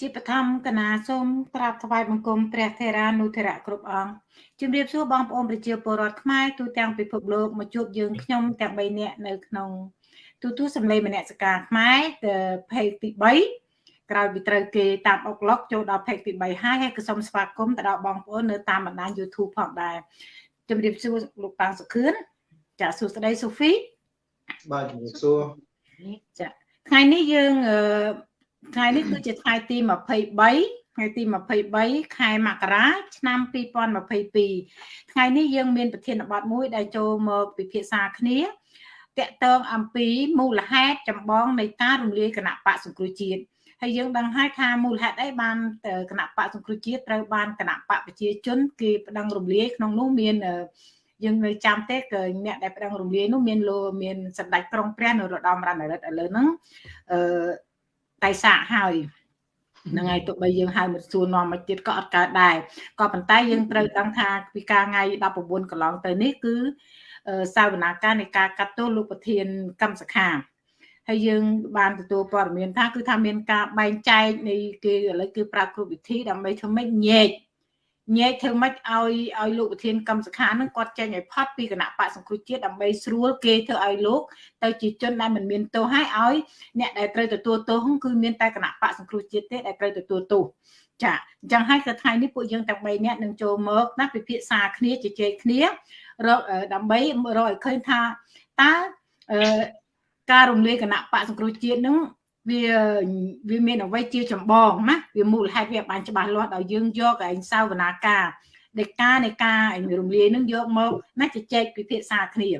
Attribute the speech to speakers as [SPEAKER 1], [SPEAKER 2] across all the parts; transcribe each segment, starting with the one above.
[SPEAKER 1] ជាបឋមកណាសូមក្រាបថ្វាយបង្គំព្រះថេរានុថេរៈគ្រប់អង្គជំរាបសួរបងប្អូនប្រជាពលរដ្ឋខ្មែរទូទាំងពិភពលោកមកជួបយើងខ្ញុំទាំង3នាក់នៅក្នុងទូទូសម្លេងមនសិការខ្មែរភេកទី3ក្រោយពីត្រូវគេតាមអុកឡុកចូលដល់ភេកទី3ហើយហើយក៏សូមស្វាគមន៍ទៅដល់បងប្អូននៅតាមបណ្ដាញ YouTube ផងដែរជំរាបសួរលោកប៉ាងសុខឿនចាសួស្ដីសូហ្វី
[SPEAKER 2] បាទជំរាបសួរ
[SPEAKER 1] ចាថ្ងៃនេះយើងអឺ ថ្ងៃនេះគឺជាថ្ងៃទី23ថ្ងៃទី23ខែមករាឆ្នាំ2022ថ្ងៃនេះយើងមានប្រធានបទមួយដែលចូលមកពិភាក្សាគ្នាតកតងអំពីមូលហេតុចម្បងនៃការរំលាយគណៈបកសង្គ្រោះជាតិហើយយើងដឹងហើយថាមូលហេតុអីបានគណៈបកសង្គ្រោះជាតិត្រូវបានគណៈបកប្រជាជនគេប្តឹងរំលាយក្នុងនោះមានយើងនៅចាំទេគឺអ្នកដែលប្តឹងរំលាយនោះមានលោមានសម្ដេចក្រុងព្រះនរោត្តមរណរដ្ឋឥឡូវហ្នឹងអឺ តែសាកហើយហ្នឹងហើយទោះបីយើងហៅមកសួរនាំមកទៀតក៏អត់កើតដែរក៏ប៉ុន្តែយើងត្រូវដឹងថាពីការថ្ងៃ19កន្លងទៅនេះគឺសាវនាការនៃការកាត់ទោសលោកប្រធានកម្មសខាហើយយើងបានទទួលព័ត៌មានថាគឺថាមានការបែងចែកនៃគេឥឡូវគឺប្រើគ្រប់វិធីដើម្បីធ្វើម៉េចញែក ញែកធ្វើម៉េចឲ្យឲ្យលោកប្រធានកម្មសខានឹងគាត់ចេញឲ្យផុតពីគណៈបកសង្គ្រោះជាតិដើម្បីស្រួលគេធ្វើឲ្យលោកទៅជាជនដែលមិនមានទោសហើយឲ្យអ្នកដែលត្រូវទទួលទោសគឺមានតែគណៈបកសង្គ្រោះជាតិទេដែលត្រូវទទួលទោសចាអញ្ចឹងហើយគឺថ្ងៃនេះពួកយើងទាំង3នាក់នឹងចូលមកណាពិភាក្សាគ្នាជជែកគ្នារកដើម្បីរកឲ្យឃើញថាតើការរំលាយគណៈបកសង្គ្រោះជាតិនឹង វាវាមានអ្វីជាចម្បងណាវាមូលហេតុវាបានច្បាស់លាស់ដល់យើងយកឯងសាវនាការនៃការនៃការរំលាយនឹងយកមកណាជជែកពិភាក្សាគ្នា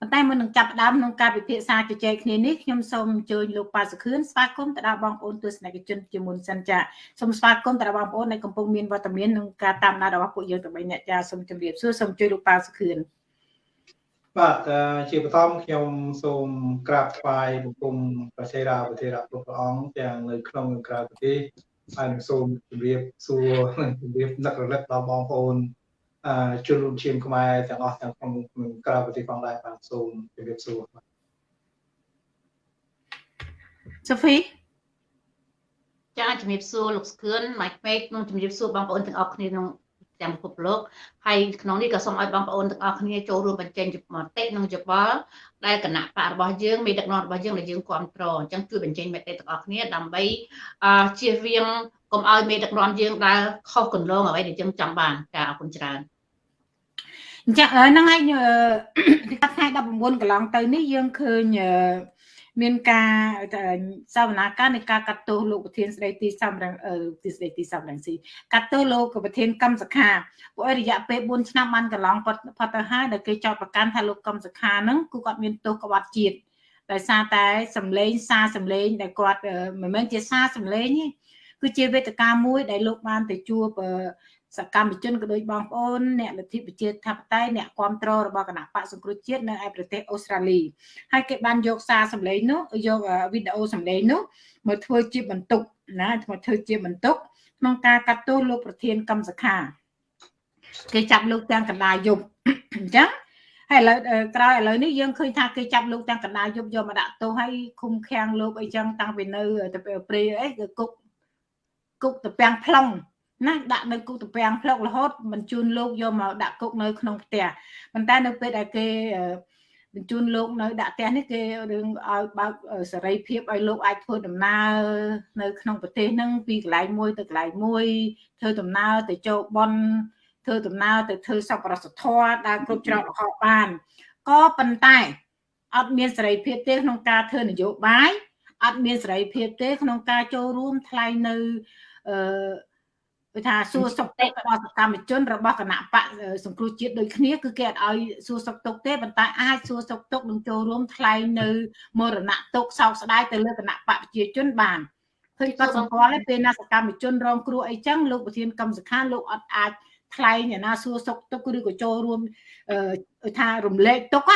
[SPEAKER 1] ប៉ុន្តែមុននឹងចាប់ផ្ដើមក្នុងការពិភាក្សាជជែកគ្នានេះខ្ញុំសូមអញ្ជើញលោកប៉ាសុខឿនស្វាគមន៍ទៅដល់បងប្អូនទស្សនិកជនជាមុនសិនចាសូមស្វាគមន៍ទៅដល់បងប្អូនដែលកំពុងមានវត្តមានក្នុងការតាមដានរបស់ពួកយើងទាំង3អ្នកចាសូមជម្រាបសួរសូមជួយលោកប៉ាសុខឿន
[SPEAKER 2] បាទជាបឋមខ្ញុំសូមក្រាបថ្វាយបង្គំព្រះសេរាប្រធានគ្រប់ព្រះអង្គទាំងនៅក្នុងនិងក្រៅប្រទេសហើយនឹងសូមជម្រាបសួរជម្រាបនឹករលឹកដល់បងប្អូនអឺជនរួមឈាមខ្មែរទាំងអស់ទាំងក្នុងនិងក្រៅប្រទេសផងដែរបាទសូមជម្រាបសួរបាទ
[SPEAKER 1] សូហ្វី
[SPEAKER 3] ចាជំរាបសួរលោកស្គឿនម៉ៃពេកនិងជំរាបសួរបងប្អូនទាំងអស់គ្នាក្នុង ទាំងពិភពលោកហើយក្នុងនេះក៏សូមឲ្យបងប្អូនទាំងអស់គ្នាចូលរួមបញ្ចេញមតិនិងយោបល់ដែលគណៈបករបស់យើងមេដឹកនាំរបស់យើងដែលយើងគ្រប់គ្រងអញ្ចឹងជួយបញ្ចេញមតិទាំងអស់គ្នាដើម្បីជៀសវាងកុំឲ្យមេដឹកនាំយើងដែលខុសគន្លងអ្វីដែលយើងចង់បានចាអរគុណច្រើន
[SPEAKER 1] អញ្ចឹងហ្នឹងហើយថ្ងៃ19កន្លងទៅនេះយើងឃើញ មានការសវនាការនៃការកាត់ទោសលោកប្រធានស្ដីទីសំរងទីស្ដីទីសំរងស៊ីកាត់ទោសលោកប្រធានកម្មសខាព្រោះរយៈពេល4ឆ្នាំបានកន្លងផុតទៅហើយដែលគេចោទប្រកាន់ថាលោកកម្មសខាហ្នឹងគឺគាត់មានទោសក្បត់ជាតិដោយសារតែសម្លេងសារសម្លេងដែលគាត់មិនមែនជាសារសម្លេងទេគឺជាវេទិកាមួយដែលលោកបានទៅជួប សកម្មជនក៏ដូចបងប្អូនអ្នកលទ្ធិប្រជាធិបតេយ្យអ្នកគ្រប់គ្រងរបស់គណៈបកសង្គ្រោះជាតិនៅឯប្រទេសអូស្ត្រាលីហើយគេបានយកសារសម្លេងនោះយកវីដេអូសម្លេងនោះមកធ្វើជាបន្ទុកណាមកធ្វើជាបន្ទុកក្នុងការកាត់ទោសលោកប្រធានកម្មសខាគេចាប់លោកទាំងកណ្ដាលយប់អញ្ចឹងហើយឥឡូវក្រោយឥឡូវនេះយើងឃើញថាគេចាប់លោកទាំងកណ្ដាលយប់យកមកដាក់ទោសហើយឃុំឃាំងលោកអីចឹងតាំងពីនៅទៅព្រៃអីគឺគុកគុកតពាំង plong ណាដាក់នៅគុកតំពាំងផ្លុករហូតបញ្ជូនលោកយកមកដាក់គុកនៅក្នុងផ្ទះប៉ុន្តែនៅពេលដែលគេបញ្ជូនលោកនៅដាក់ផ្ទះនេះគេរឿងឲ្យបើកសេរីភាពឲ្យលោកអាចធ្វើដំណើរនៅក្នុងប្រទេសហ្នឹងពីកន្លែងមួយទៅកន្លែងមួយធ្វើដំណើរទៅចូលបន់ធ្វើដំណើរទៅធ្វើសប្បុរសធម៌ដើរគ្រប់ច្រកល្ហកបានក៏ប៉ុន្តែអត់មានសេរីភាពទេក្នុងការធ្វើនយោបាយអត់មានសេរីភាពទេក្នុងការចូលរួមថ្លែងនៅអឺ គឺថាសួរសុខទុក្ខរបស់សកម្មជនរបស់គណៈបកសង្គ្រោះជាតិដូចគ្នាគឺគេអត់ឲ្យសួរសុខទុក្ខទេប៉ុន្តែអាចសួរសុខទុក្ខនិងចូលរួមថ្លែងនៅមរណទុក្ខសោកស្ដាយទៅលើគណៈបកប្រជាជនបានឃើញគាត់សម្គាល់ទេពេលណាសកម្មជនរងគ្រោះអីចឹងលោកប្រធានកម្មសខាលោកអត់អាចថ្លែងឯណាសួរសុខទុក្ខឬក៏ចូលរួមថារំលែកទុក្ខ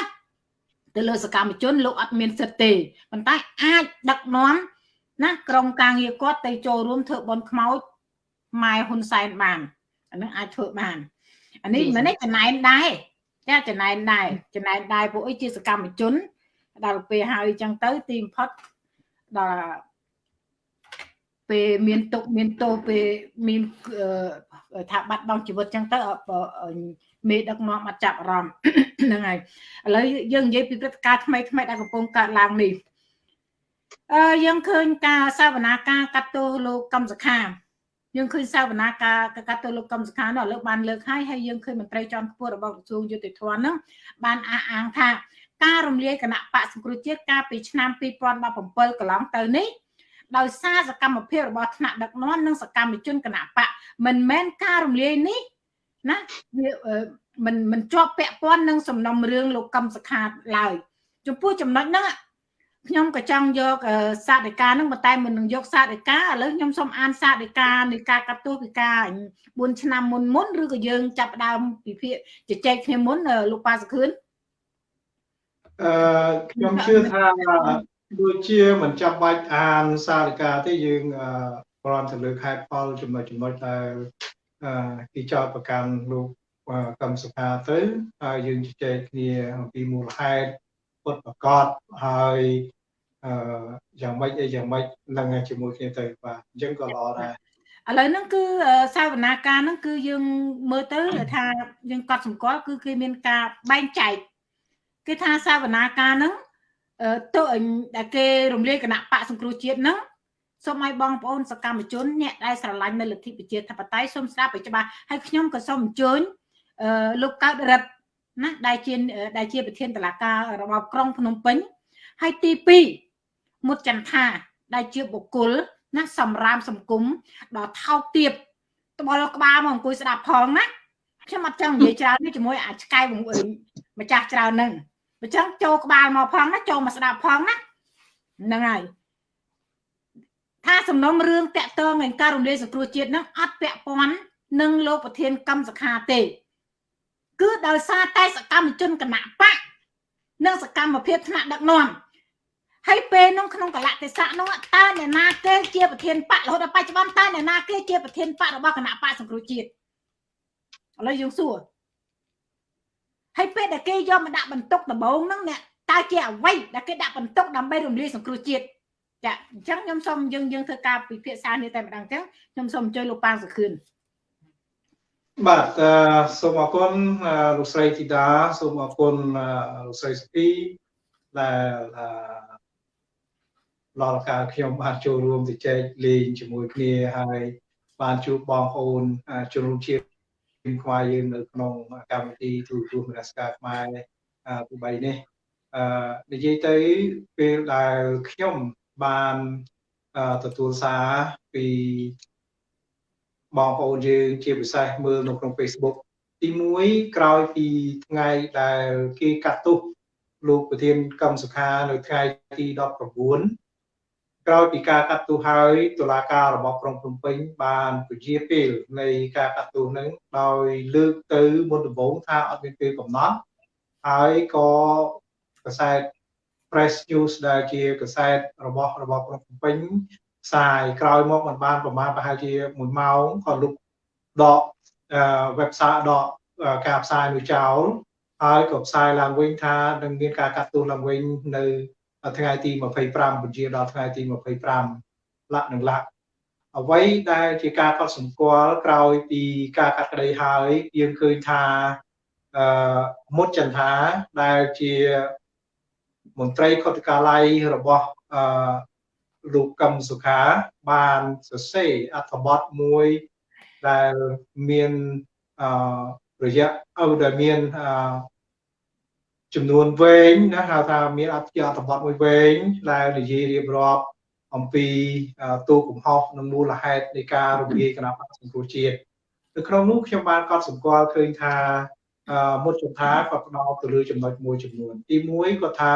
[SPEAKER 1] ទៅលើសកម្មជនលោកអត់មានសិទ្ធិទេប៉ុន្តែអាចដឹកនាំណាក្រុមការងារគាត់ទៅចូលរួមធ្វើបន់ខ្មោច ម៉ែហ៊ុនសែនបានអានឹងអាចធ្វើបានអានេះមិននេះចំណែនដែរចាចំណែនដែរចំណែនដែរពួកអីជាសកម្មជន ដល់ពេលហើយអញ្ចឹងទៅទីបំផុតដល់ពេលមានទុកមានទោសពេលមានថាបាត់បង់ជីវិតចឹងទៅមេដឹកនាំអត់ចាប់អារម្មណ៍ហ្នឹងហើយឥឡូវយើងនិយាយពីព្រឹត្តិការណ៍ថ្មីថ្មីដែលកំពុងកើតឡើងនេះអឺយើងឃើញការសវនាការកាត់ទោសលោកកម្មសខា យើងឃើញសវនាការកាត់ទោសលោកកម្មសខានោះលើកបានលើកហើយហើយយើងឃើញមន្ត្រីជាន់ខ្ពស់របស់ក្រសួងយុតិធធម៌ហ្នឹងបានអះអាងថាការរំលាយគណៈបកសង្គ្រោះជាតិកាលពីឆ្នាំ2017កន្លងទៅនេះដោយសារសកម្មភាពរបស់ថ្នាក់ដឹកនាំនិងសកម្មជនគណៈបកមិនមែនការរំលាយនេះណាវាមិនមិនជាប់ពាក់ព័ន្ធនឹងសំណុំរឿងលោកកឹមសុខាឡើយចំពោះចំណុចហ្នឹង ខ្ញុំក៏ចង់យកសាធិការនឹងប៉ុន្តែមិននឹងយកសាធិការឥឡូវខ្ញុំសូមអានសាធិការនៃការកាត់ទោសពីការ4ឆ្នាំមុនមុនឬក៏យើងចាប់ដើមពិភាក្សាជជែកគ្នាមុនលោកប៉ាសខឿន
[SPEAKER 2] អឺខ្ញុំជឿថាដូចជាមិនចាំបាច់អានសាធិការទេយើងប្រន់ទៅលើខេត្តផលចំណុចចំណុចដែលគេចោទប្រកាន់លោកកម្មសុខាទៅហើយយើងជជែកគ្នាអំពីមូលហេតុពុតប្រកបហើយ អឺយ៉ាងម៉េចអីយ៉ាងម៉េចនឹងជាមួយគ្នាទៅបាទអញ្ចឹងក៏ល្អដែរ
[SPEAKER 1] ឥឡូវហ្នឹងគឺសាវនាការហ្នឹងគឺយើងមើលទៅថាយើងកត់សម្គាល់គឺគេមានការបែងចែកគេថាសាវនាការហ្នឹងទៅដែលគេរំលាយគណៈបកសង្គ្រោះជាតិហ្នឹងសូមឲ្យបងប្អូនសកម្មជនអ្នកដែលស្រឡាញ់នៅលទ្ធិប្រជាធិបតេយ្យសូមស្ដាប់ឲ្យច្បាស់ហើយខ្ញុំក៏សូមអញ្ជើញអឺលោកកើតរិទ្ធណាដែលជាដែលជាប្រធានតឡាការរបស់ក្រុងភ្នំពេញហើយទី2 មុតចន្ទថាដែលជាបុគ្គលណាសម្រាមសង្គមដល់ថោកទាបត្បល់ក្បាលមកអង្គុយស្ដាប់ផងណាខ្ញុំអត់ចង់និយាយច្រើននេះជាមួយអាឆ្កែម្ចាស់ច្រើននឹងអញ្ចឹងចូលក្បាលមកផងណាចូលមកស្ដាប់ផងណាហ្នឹងហើយថាសំណុំរឿងតាក់ទងនឹងការរំលាយសង្គ្រោះជាតិនឹងអត់ពាក់ព័ន្ធនឹងលោកប្រធានកម្មសខាទេ គឺដោយសារតែសកម្មជនគណៈបកនិងសកម្មភាពថ្នាក់ដឹកនាំ ហើយពេលនោះក្នុងកលៈទេសៈនោះតើអ្នកណាគេជាប្រធានបករហូតដល់បច្ចុប្បន្នតើអ្នកណាគេជាប្រធានបករបស់គណៈបកសង្គ្រោះជាតិឥឡូវយើងសួរហើយពេលដែលគេយកមកដាក់បន្ទុកដំបងហ្នឹងអ្នកតើជាអ្វីដែលគេដាក់បន្ទុកដើម្បីរំលាយសង្គ្រោះជាតិចាអញ្ចឹងខ្ញុំសូមយើងយើងធ្វើការពិភាក្សានេះតែម្ដងអញ្ចឹងខ្ញុំសូមអញ្ជើញលោកប៉ាងសុខឿន
[SPEAKER 2] បាទសូមអរគុណលោកស្រីធីតាសូមអរគុណលោកស្រីសុភីដែល ឡលកាខ្ញុំបានចូលរួមជជែកលេងជាមួយគ្នាហើយបានជួបបងប្អូនជនរួមជាតិខ្មែរយើងនៅក្នុងកម្មវិធីទូរទស្សន៍មនសការខ្មែរទី3នេះអឺនិយាយទៅពេលដែលខ្ញុំបានទទួលសារពីបងប្អូនយើងជាពិសេសមើលនៅក្នុង Facebook ទី1ក្រោយពីថ្ងៃដែលគេកាត់ទោសលោកប្រធានកម្មសុខានៅថ្ងៃទី19 ក្រោយពីការកាត់ទោសហើយតុលាការរបស់ក្រុងភ្នំពេញបានពជាពេលនៃការកាត់ទោសនឹងដោយលើកទៅមុនដំបូងថាអត់មានពេលកំណត់ហើយក៏កសែត Press News ដែលជាកសែតរបស់របស់ក្រុងភ្នំពេញផ្សាយក្រោយមកមិនបានប្រមាណប្រហែលជា1ម៉ោងក៏លុបដក website ដកការផ្សាយនោះចោលហើយក៏ផ្សាយឡើងវិញថានឹងមានការកាត់ទោសឡើងវិញនៅ ថ្ងៃទី25ពជាដល់ថ្ងៃទី25លក្ខនឹងលក្ខអ្វីដែលជាការកត់សម្គាល់ក្រោយពីការកាត់ក្តីហើយយើងឃើញថាអឺមុតចន្ទថាដែលជាមន្ត្រីខុទ្ទកាល័យរបស់អឺលោកកឹមសុខាបានសរសេរអត្ថបទមួយដែលមានអឺរយៈអឺដែលមានអឺ ចំនួនវែងណាហៅថាមានអត្ថជាអត្ថបទមួយវែងដែលនិយាយរៀបរាប់អំពីទូកំហុសនិងមូលហេតុនៃការរំលាយគណៈបក្សសង្គ្រោះជាតិនៅក្នុងនោះខ្ញុំបានកត់សម្គាល់ឃើញថាមុតចន្ទាគាត់ផ្ដោតទៅលើចំណុចមួយចំនួន ទី1គាត់ថា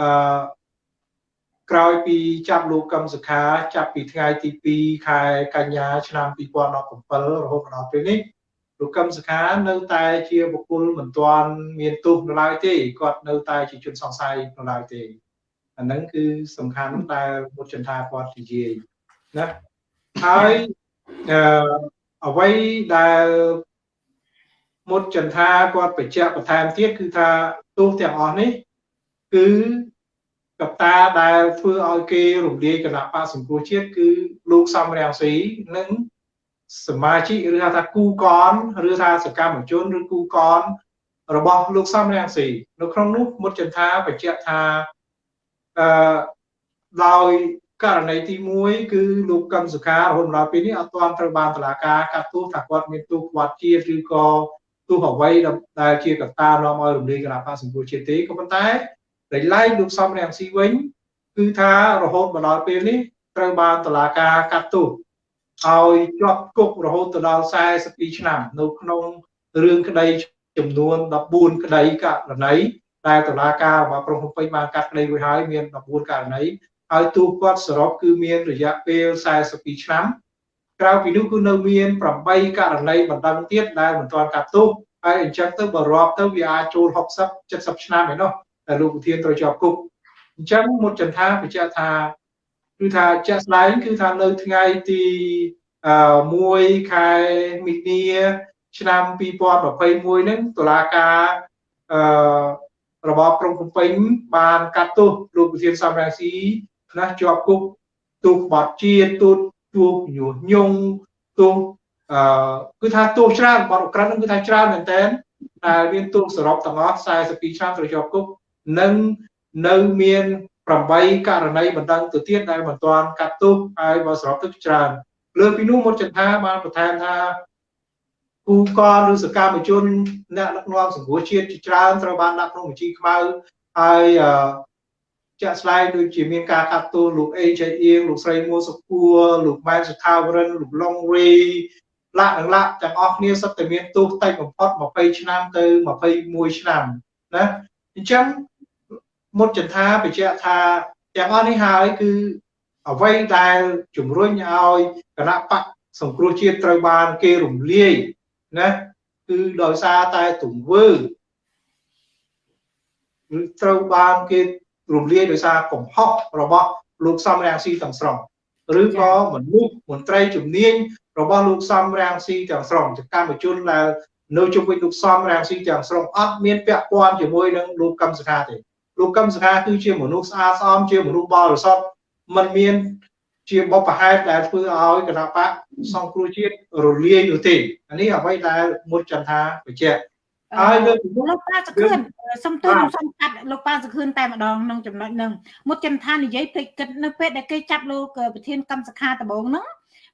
[SPEAKER 2] អឺក្រោយពីចាប់លោកកឹមសុខា ចាប់ពីថ្ងៃទី2ខែកញ្ញាឆ្នាំ2017រហូតដល់ពេលនេះ លោកកឹមសុខានៅតែជាបុគ្គលមិនទាន់មានទោសនៅឡើយទេគាត់នៅតែជាជនសង្ស័យនៅឡើយទេអាហ្នឹងគឺសំខាន់ដែលមុតចន្ទាគាត់និយាយណាហើយអឺអ្វីដែលមុតចន្ទាគាត់បញ្ជាក់បន្ថែមទៀតគឺថាទោសទាំងអស់នេះគឺកត្តាដែលធ្វើឲ្យគេរំលាយគណៈបកសង្គ្រោះជាតិគឺលលោកសំរាំងស៊ីនិង សមាជិកឬហៅថាគូកនឬថាសកម្មជនឬគូកនរបស់លោកសំរាំងស៊ីនៅក្នុងនោះមុតចន្ទាបញ្ជាក់ថាអឺដោយករណីទី1គឺលោកកឹមសុខារហូតដល់ពេលនេះអត់ទាន់ត្រូវបានតុលាការកាត់ទោសថាគាត់មានទោសខ្វាត់ជាតិឬក៏ទោសអ្វីដែលជាកត្តានាំឲ្យរំលាយគណៈបកសង្គ្រោះជាតិទេក៏ប៉ុន្តែដោយឡែកលោកសំរាំងស៊ីវិញគឺថារហូតមកដល់ពេលនេះត្រូវបានតុលាការកាត់ទោស ឲ្យជាប់គុករហូតទៅដល់42ឆ្នាំនៅក្នុងរឿងក្តីចំនួន14ក្តីករណីដែលតុលាការរបស់ក្រុងភ្នំពេញបានកាត់ក្តីរួចហើយមាន14ករណីហើយទូគាត់សរុបគឺមានរយៈពេល42ឆ្នាំក្រៅពីនោះគឺនៅមាន8ករណីបណ្ដឹងទៀតដែលមិនទាន់កាត់ទោសហើយអញ្ចឹងទៅបើរាប់ទៅវាអាចចូល60 70ឆ្នាំឯណោះតែលោកប្រធានត្រូវជាប់គុកអញ្ចឹងមុតចន្ទាបញ្ជាក់ថា គឺថាជាក់ស្ដែងគឺថានៅថ្ងៃទី1ខែមិនិនាឆ្នាំ2021ហ្នឹងតុលាការអឺរបបក្រុងភ្នំពេញបានកាត់ទោសលោកប្រធានសំរងស៊ីខ្លះជាប់គុកទូក្បត់ជាតិទូទូញុះញង់ទូអឺគឺថាទូច្រើនបទក្រិតហ្នឹងគឺថាច្រើនមែនតើដែលមានទូសរុបទាំងអស់42ឆ្នាំត្រូវជាប់គុកនិងនៅមាន 8ករណីបណ្ដឹងទៅទៀតដែលមិនទាន់កាត់ទោសហើយបើសរុបទៅច្រើន លើពីនោះមកចន្ទាបានបន្ថែមថាគូកនឬសកម្មជនអ្នកដឹកនាំសង្គ្រោះជាតិជាច្រើនត្រូវបានដាក់ក្នុងបញ្ជីខ្មៅហើយជាក់ស្ដែងដូចជាមានការកាត់ទោសលោកអេចៃអៀងលោកស្រីមួសុគួរលោកម៉ែនសុថាវរិនលោកឡុងរីលាក់និងលាក់ទាំងអស់គ្នាសុទ្ធតែមានទោសតិចបំផុត20ឆ្នាំទៅ21ឆ្នាំណាអញ្ចឹង មុតចន្ទាបញ្ជាក់ថាទាំងអស់នេះហើយគឺអ្វីដែលជំរុញឲ្យគណៈបកសង្គ្រោះជាតិត្រូវបានគេរំលាយណាគឺដោយសារតែទង្វើឬត្រូវបានគេរំលាយដោយសារកំហុសរបស់លោកសំរាំងស៊ីទាំងស្រុងឬក៏មនុស្សមន្ត្រីជំនាញរបស់លោកសំរាំងស៊ីទាំងស្រុងសកម្មជនដែលនៅជុំវិញលោកសំរាំងស៊ីទាំងស្រុងអត់មានពាក់ព័ន្ធជាមួយនឹងលោកកឹមសុខាទេ លោកកឹមសុខាគឺជាមនុស្សស្អាតស្អំជាមនុស្សបរិសុទ្ធมันមានជាបបហេតុដែលធ្វើឲ្យគណៈបកសង្គ្រោះជាតិរលាយនោះទេអានេះអ្វីដែលមុតចន្ទថាបញ្ជាក់
[SPEAKER 1] ហើយលើលោកប៉ាសខឿនសុំទោសខ្ញុំសុំកាត់លោកប៉ាសខឿនតែម្ដងក្នុងចំណុចហ្នឹងមុតចន្ទថានិយាយពេកគិតនៅពេលដែលគេចាប់លោកប្រធានកម្មសខាដំបងហ្នឹង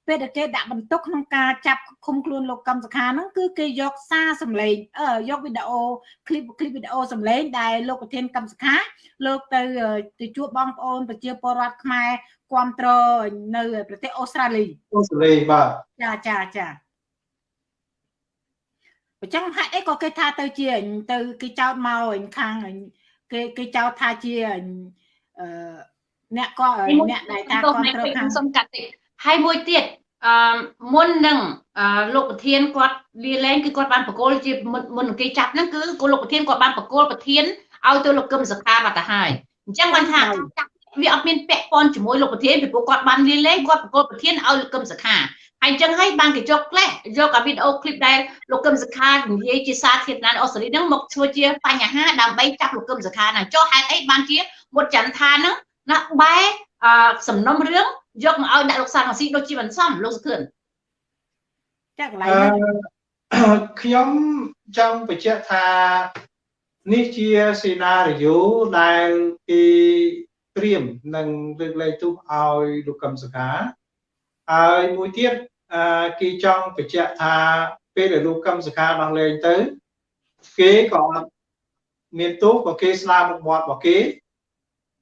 [SPEAKER 1] ពេលដែលគេដាក់បន្ទុកក្នុងការចាប់ឃុំខ្លួនលោកកឹមសុខាហ្នឹងគឺគេយកសារសម្លេងអឺយកវីដេអូឃ្លីបឃ្លីបវីដេអូសម្លេងដែលលោកប្រធានកឹមសុខាលោកទៅទៅជួបបងប្អូនប្រជាពលរដ្ឋខ្មែរគ្រប់គ្រងនៅប្រទេសអូស្ត្រាលី
[SPEAKER 2] អូស្ត្រាលីបាទ
[SPEAKER 1] ចាចាចាអញ្ចឹងហេតុអីក៏គេថាទៅជាទៅគេចោតមកខាងគេគេចោតថាជាអឺអ្នកក៏អ្នកដែលថាគ្រប់គ្រងខាង
[SPEAKER 3] សុំកាត់តិច ហើយមួយទៀតអឺមុននឹងលោកប្រធានគាត់លាលែងគឺគាត់បានបកគោលជាមុននឹងគេចាប់ហ្នឹងគឺលោកប្រធានគាត់បានបកគោលប្រធានឲ្យទៅលោកកឹមសខាបាត់ទៅហើយអញ្ចឹងបានថាចាប់វាអត់មានពាក់ព័ន្ធជាមួយលោកប្រធានពីព្រោះគាត់បានលាលែងគាត់បកគោលប្រធានឲ្យលោកកឹមសខាហើយអញ្ចឹងហើយបានគេយកក្លេសយកអាវីដេអូឃ្លីបដែលលោកកឹមសខានិយាយជាសាធារណៈអូស្ត្រាលីហ្នឹងមកធ្វើជាបញ្ហាដើម្បីចាប់លោកកឹមសខាហ្នឹងចុះហេតុអីបានជាមុតចន្ទថាហ្នឹងណាបែសំណុំរឿង យកមកឲ្យដាក់លោកសានស៊ីដូចជាមិនសមលោកសុខឿន
[SPEAKER 1] ចាកន្លែងនេះ
[SPEAKER 2] ខ្ញុំចង់បញ្ជាក់ថានេះជាសេណារីយ៉ូដែលគេត្រៀមនឹងលើកលែងទោសឲ្យលោកកឹមសុខាហើយមួយទៀតគេចង់បញ្ជាក់ថាពេលដែលលោកកឹមសុខាដោះលែងទៅគេក៏អត់មានទោសក៏គេស្លាប់មុខមាត់របស់គេ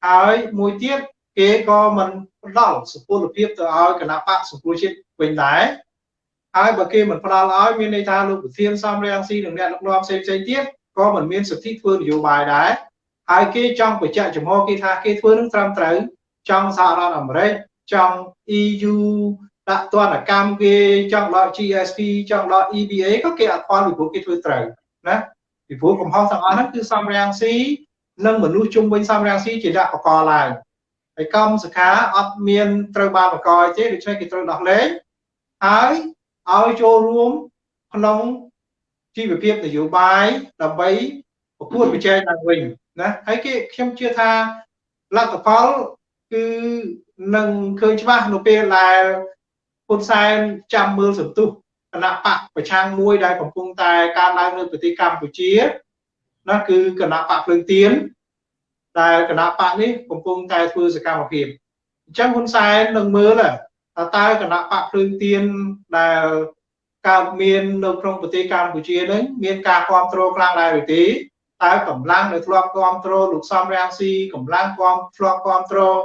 [SPEAKER 2] ហើយមួយទៀត គេក៏មិនផ្ដល់សុពលភាពទៅឲ្យគណៈបកសង្គ្រោះជាតិវិញដែរហើយបើគេមិនផ្ដល់ឲ្យមានន័យថាលោកប្រធានសំរងស៊ីនិងអ្នកដឹកនាំផ្សេងផ្សេងទៀតក៏មិនមានសិទ្ធិធ្វើនយោបាយដែរហើយគេចង់បញ្ជាក់ចំហគេថាគេធ្វើនឹងត្រឹមត្រូវចង់សហរដ្ឋអាមេរិកចង់ EU ដាក់ទណ្ឌកម្មគេចង់ដក GSP ចង់ដក EBA ក៏គេអត់ផលពីព្រោះគេធ្វើត្រូវណាពីព្រោះកំហុសទាំងអស់ហ្នឹងគឺសំរាំងស៊ីនិងមនុស្សជុំវិញសំរាំងស៊ីជាអ្នកបកឡើង ហើយកម្មសខាអត់មានត្រូវបានបង្កឲ្យទេដូច្នេះគេត្រូវដោះលែងហើយឲ្យចូលរួមក្នុងជីវភាពនយោបាយដើម្បីប្រកួតប្រជែងឡើងវិញណាហើយគេខ្ញុំជឿថាលទ្ធផលគឺនឹងឃើញច្បាស់នៅពេលដែលហ៊ុនសែនចាំមើលសន្ទុះគណៈបកប្រឆាំងមួយដែលកំពុងតែកើនឡើងនៅប្រទេសកម្ពុជាណាគឺគណៈបកភ្លើងទៀន ដែលគណៈបកនេះកំពុងតែធ្វើសកម្មភាពអញ្ចឹងហ៊ុនសែននឹងមើលថាតើគណៈបកភ្លើងទៀនដែលកើតមាននៅក្នុងប្រទេសកម្ពុជានឹងមានការគ្រប់គ្រងខ្លាំងដែរឬទេតើកម្លាំងដែលធ្លាប់គ្រប់គ្រងលោកសំរាំងស៊ីកម្លាំងគ្រប់ធ្លាប់គ្រប់គ្រង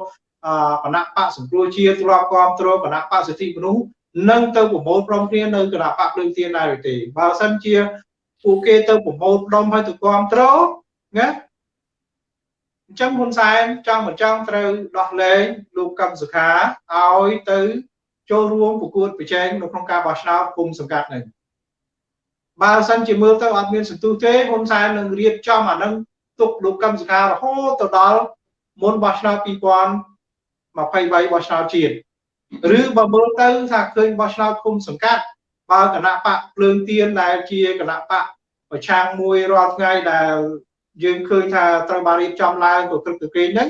[SPEAKER 2] គណៈបកសង្គ្រោះជាតិធ្លាប់គ្រប់គ្រងគណៈបកសិទ្ធិមនុស្សនឹងទៅប្រមូលព្រមគ្នានៅគណៈបកភ្លើងទៀនដែរឬទេបើសិនជាពួកគេទៅប្រមូលផ្ដុំហើយទៅគ្រប់គ្រងណា អញ្ចឹងហ៊ុនសែនចង់មិនចង់ត្រូវដោះលែងលោកកឹមសុខាឲ្យទៅចូលរួមប្រកួតប្រជែងនៅក្នុងការបោះឆ្នោតគុំសង្កាត់នឹងបើសិនជាមើលទៅអត់មានសន្ទុះទេហ៊ុនសែននឹងរៀបចំអានឹងទុកលោកកឹមសុខារហូតទៅដល់មុនបោះឆ្នោត2023បោះឆ្នោតជាតិឬបើមើលទៅថាឃើញបោះឆ្នោតគុំសង្កាត់បើគណៈបកភ្លើងទៀនដែលជាគណៈបកប្រឆាំងមួយរាល់ថ្ងៃដែល យើងឃើញថាត្រូវបានរៀបចំឡើងទៅក្រឹកទៅគេហ្នឹង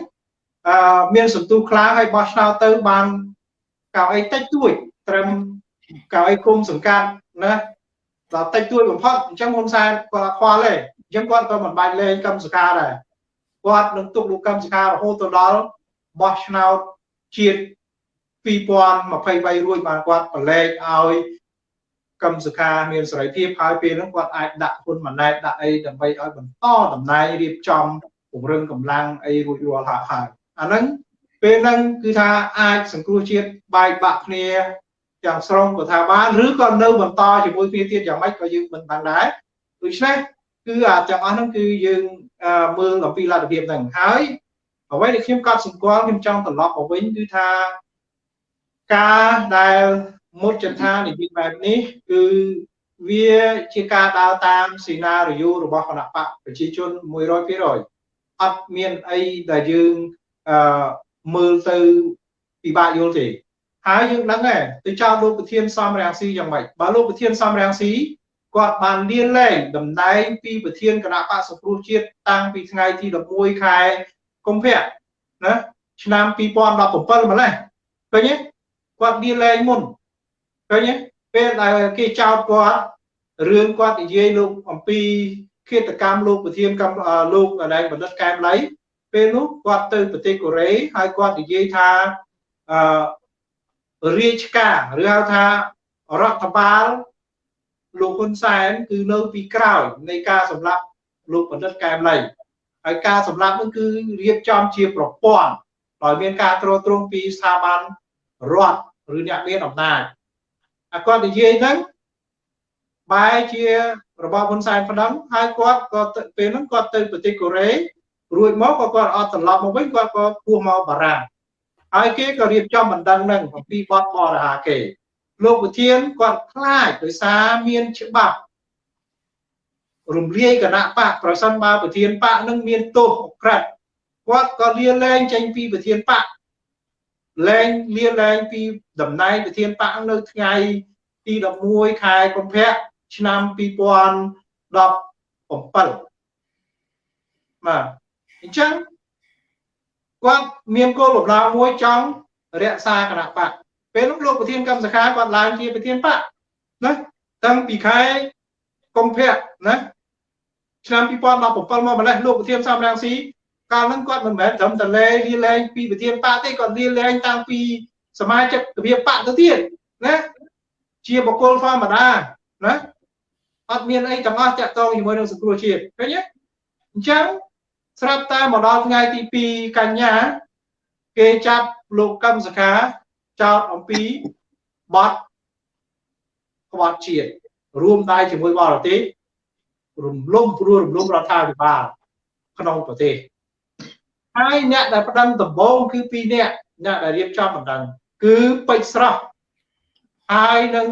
[SPEAKER 2] អឺមានសន្ទុះខ្លាំងហើយបោះឆ្នោតទៅបានកៅអីតិចតួចត្រឹមកៅអីគុំសង្កាត់ណាដល់តិចតួចបំផុតអញ្ចឹងហ៊ុនសែនគាត់ខ្វល់ទេអញ្ចឹងគាត់ក៏មិនបាច់លេងកម្មសកាដែរគាត់នឹងទុកលោកកម្មសការហូតទៅដល់បោះឆ្នោតជាតិ2023រួចបានគាត់ប្រឡែកឲ្យ កម្មសខាមានសេរីភាពហើយពេលហ្នឹងគាត់អាចដាក់ហ៊ុនម៉ាណែតដាក់អីដើម្បីឲ្យបន្តតំណែងរៀបចំពង្រឹងកម្លាំងអីរួចរាល់ហើយហើយអាហ្នឹងពេលហ្នឹងគឺថាអាចសង្គ្រោះជាតិបែកបាក់គ្នាទាំងស្រុងក៏ថាបានឬក៏នៅបន្តជាមួយគ្នាទៀតយ៉ាងម៉េចក៏យើងមិនបានដែរដូច្នេះគឺអាទាំងអស់ហ្នឹងគឺយើងមើលអំពីលទ្ធភាពហ្នឹងហើយអ្វីដែលខ្ញុំកត់សម្គាល់ខ្ញុំចង់ត្រឡប់មកវិញគឺថាការដែល មុតចន្ទានិយាយបែបនេះគឺវាជាការដើរតាមសេណារីយ៉ូរបស់គណៈបកប្រជាជន100%អត់មានអីដែលយើងអឺមើលទៅពិបាកយល់ទេហើយយើងដឹងដែរទៅចោទលោកប្រធានសំរាំងស៊ីយ៉ាងម៉េចបើលោកប្រធានសំរាំងស៊ីគាត់បានលៀនលែងតំណែងពីប្រធានគណៈបកសង្គ្រោះជាតិតាំងពីថ្ងៃទី11ខែកុម្ភៈណាឆ្នាំ2017ម្លេះឃើញទេគាត់លៀនលែងមុន ឃើញទេពេលដែលគេចោទគាត់រឿងគាត់និយាយលោកអំពីឃាតកម្មលោកប្រធានកម្មលោកដែលបណ្ឌិតកែមលៃពេលនោះគាត់ទៅប្រទេសកូរ៉េហើយគាត់និយាយថាអឺរាជការឬហៅថារដ្ឋបាលលោកហ៊ុនសែនគឺនៅពីក្រោយនៃការសម្លាប់លោកបណ្ឌិតកែមលីហើយការសម្លាប់នោះគឺរៀបចំជាប្រព័ន្ធដោយមានការត្រួតត្រងពីស្ថាប័នរដ្ឋឬអ្នកមានអំណាច អាគាត់និយាយហ្នឹងបែរជារបស់ហ៊ុនសែនប៉ុណ្ណឹងហើយគាត់ក៏ពេលហ្នឹងគាត់ទៅប្រទេសកូរ៉េរួចមកក៏គាត់អត់ត្រឡប់មកវិញគាត់ក៏ពោះមកបារាំងហើយគេក៏រៀបចំបណ្ដឹងនឹងអំពីបទបរិហាគេលោកប្រធានគាត់ខ្លាចដោយសារមានច្បាប់រំលាយគណៈបកប្រសិនបើប្រធានបកនឹងមានទោសក្រិតគាត់ក៏លាលែងចេញពីប្រធានបក លែងលាលែងពីតំណែងប្រធានបកនៅថ្ងៃទី11ខែកុម្ភៈឆ្នាំ2017បាទអញ្ចឹងគាត់មានគោលបំណងមួយចង់រក្សាគណៈបកពេលនោះលោកប្រធានកម្មសខាគាត់ឡើងជាប្រធានបកណាតាំងពីខែកុម្ភៈណាឆ្នាំ2017មកម្លេះលោកប្រធានសំរាំងស៊ី កាលហ្នឹងគាត់មិនមែនត្រឹមតែលេលាលែងពីប្រធានបកទេគាត់លាលែងតាំងពីសមាជិកវិបកទៅទៀតណាជាបុគ្គលធម្មតាណាអត់មានអីទាំងអស់តាក់ទងជាមួយនឹងសង្គ្រោះជាតិឃើញទេអញ្ចឹងស្រាប់តែមកដល់ថ្ងៃទី2កញ្ញា គេចាប់លោកកឹមសខាចោតអំពីបទក្បត់ជាតិរួមដៃជាមួយបរទេសរំលំព្រួលរំលំរដ្ឋាភិបាលក្នុងប្រទេស ហើយអ្នកដែលផ្ដឹងដំបងគឺពីរអ្នកអ្នកដែលរៀបចំបណ្ដឹងគឺពេជ្រស្រស់ហើយនឹង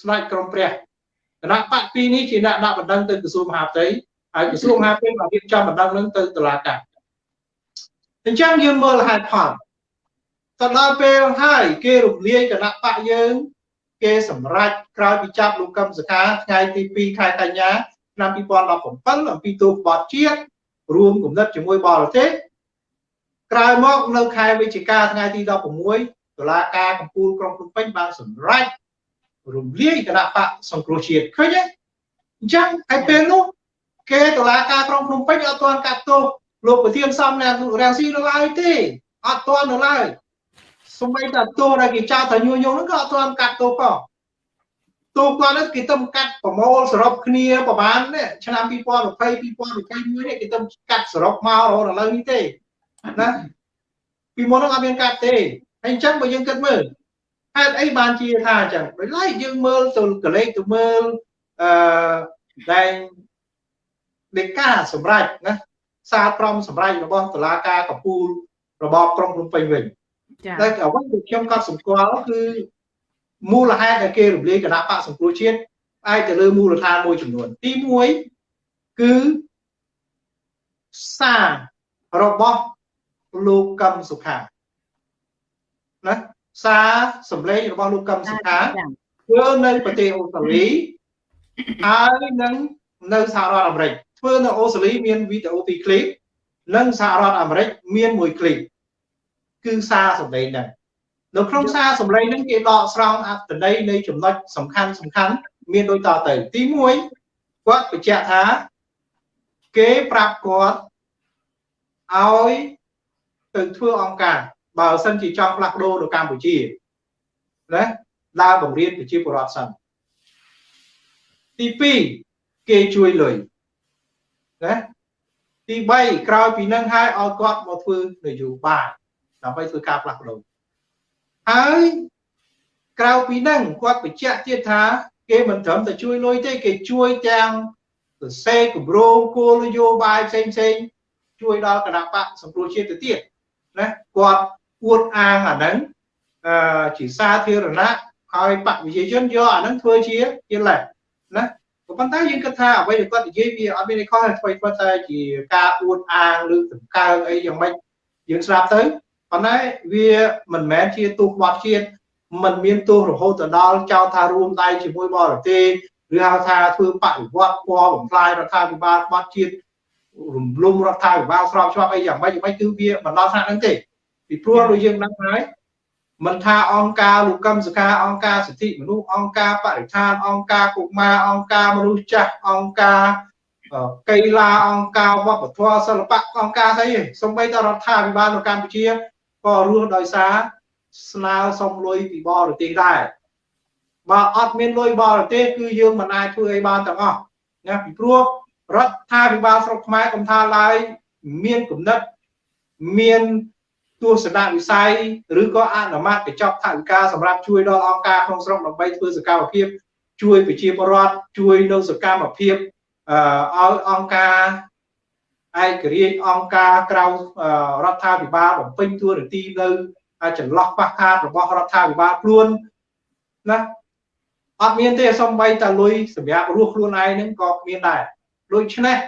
[SPEAKER 2] ស្ដេចក្រមព្រះគណៈបកពីរនេះជាអ្នកដាក់បណ្ដឹងទៅក្រសួងមហាផ្ទៃហើយក្រសួងមហាផ្ទៃបានរៀបចំបណ្ដឹងនឹងទៅតុលាការអញ្ចឹងយើងមើលហេតុផលទៅដល់ពេលហើយគេរំលាយគណៈបកយើងគេសម្រេចក្រោយពីចាប់លោកកឹមសុខាថ្ងៃទី2ខែកញ្ញាឆ្នាំ2017អំពីទូក្បត់ជាតិរួមគំនិតជាមួយបរទេស ក្រោយមកនៅខែវិច្ឆិកាថ្ងៃទី16តុលាការកំពូលក្រុងភ្នំពេញបានសម្រេចរំលាយគណៈបកសង្គ្រោះជាតិឃើញទេអញ្ចឹងហើយពេលនោះគេតុលាការក្រុងភ្នំពេញអត់ទាន់កាត់ទោសលោកប្រធានសំណារាំងស៊ីនៅឡើយទេអត់ទាន់នៅឡើយសូម្បីតែទោសដែលគេចោទថាញុះញង់ហ្នឹងក៏អត់ទាន់កាត់ទោសផងទោសគាត់ហ្នឹងគេទៅកាត់ប្រមូលសរុបគ្នាប្រហែលនេះឆ្នាំ2020 2021នេះគេទៅកាត់សរុបមករហូតដល់ឥឡូវនេះទេ ណាពីមុនហ្នឹងអត់មានកាត់ទេហើយអញ្ចឹងបើយើងគិតមើលហេតុអីបានជាថាអញ្ចឹងដោយឡែកយើងមើលទៅកលេសទៅមើលអឺតែដេកាសម្រាប់ណាសារព្រមសម្រាប់របស់តុលាការកំពូលរបបក្រុងភ្នំពេញវិញចា៎តែអ្វីដែលខ្ញុំក៏សម្គាល់គឺមូលហេតុដែលគេរំលាយគណៈបកសង្គ្រោះជាតិអាចទៅលើមូលដ្ឋានមួយចំនួន ទី1គឺសាររបស់ លោកកឹមសុខាណាសារសម្លេងរបស់លោកកឹមសុខាធ្វើនៅប្រទេសអូស្ត្រាលីហើយនឹងនៅសហរដ្ឋអាមេរិកធ្វើនៅអូស្ត្រាលីមានវីដេអូពីរឃ្លីបនិងសហរដ្ឋអាមេរិកមានមួយឃ្លីបគឺសារសម្លេងហ្នឹងនៅក្នុងសារសម្លេងហ្នឹងគេដកស្រង់អត្ថន័យនៃចំណុចសំខាន់សំខាន់មានដូចតទៅទី1គាត់បញ្ជាក់ថាគេប្រាប់គាត់ឲ្យ ទៅធ្វើអង្គការបើសិនជាចង់ផ្លាស់ប្ដូរនៅកម្ពុជាណាដើរបង្រៀនប្រជាពលរដ្ឋសិនទី2គេជួយលុយណាទី3ក្រោយពីនឹងហើយឲ្យគាត់មកធ្វើនយោបាយដើម្បីធ្វើការផ្លាស់ប្ដូរហើយក្រៅពីនឹងគាត់បញ្ជាក់ទៀតថា គេមិនត្រឹមតែជួយលុយទេគេជួយទាំងសរសេរគម្រោងគោលនយោបាយផ្សេងផ្សេងជួយដល់គណៈបកសង្គ្រោះជាតិទៅទៀត ណាគាត់អួតអាងអាហ្នឹងអឺជាសាធារណៈហើយបកវិជាជនយកអាហ្នឹងធ្វើជាជាលេសណាក៏ប៉ុន្តែយើងគិតថាអ្វីដែលគាត់និយាយវាអត់មានអីខុសទេធ្វើគាត់តែជាការអួតអាងឬដង្កើងអីយ៉ាងម៉េចយើងស្ដាប់ទៅប៉ុន្តែវាមិនមែនជាទោសបត់ជាតិมันមានទោសរហូតទៅដល់ចោទថារួមដៃជាមួយបរទេសឬហៅថាធ្វើបដិវត្តពណ៌បំផ្លាញរដ្ឋាភិបាលបត់ជាតិ រំលំរដ្ឋាភិបាលស្របច្បាប់អីយ៉ាងម៉េចយ៉ាងម៉េចគឺវាមិនដល់ថ្នាក់ហ្នឹងទេពីព្រោះដូចយើងដឹងហើយមិនថាអង្គការលោកកឹមសុខាអង្គការសិទ្ធិមនុស្សអង្គការបរិស្ថានអង្គការកុមារអង្គការមនុស្សចាស់អង្គការកីឡាអង្គការវប្បធម៌សិល្បៈអង្គការស្អីសូម្បីតែរដ្ឋាភិបាលនៅកម្ពុជាក៏រស់ដោយសារស្នើសុំលុយពីបរទេសដែរបើអត់មានលុយបរទេសគឺយើងមិនអាចធ្វើអីបានទាំងអស់ណាពីព្រោះ រដ្ឋាភិបាលស្រុកខ្មែរកំថាឡើយមានគំនិតមានទស្សនវិស័យឬក៏អនុម័តកញ្ចប់ថវិកាសម្រាប់ជួយដល់អង្គការក្នុងស្រុកដើម្បីធ្វើសកម្មភាព ជួយប្រជាពលរដ្ឋជួយនៅសកម្មភាពឲ្យអង្គការឯករាជ្យអង្គការក្រៅរដ្ឋាភិបាលបំពេញតួនាទីនៅចន្លោះខ្វះខាតរបស់រដ្ឋាភិបាលខ្លួនណាអត់មានទេសំបីតែលុយសម្រាប់រស់ខ្លួនឯងហ្នឹងក៏មានដែរ ដូច្នេះ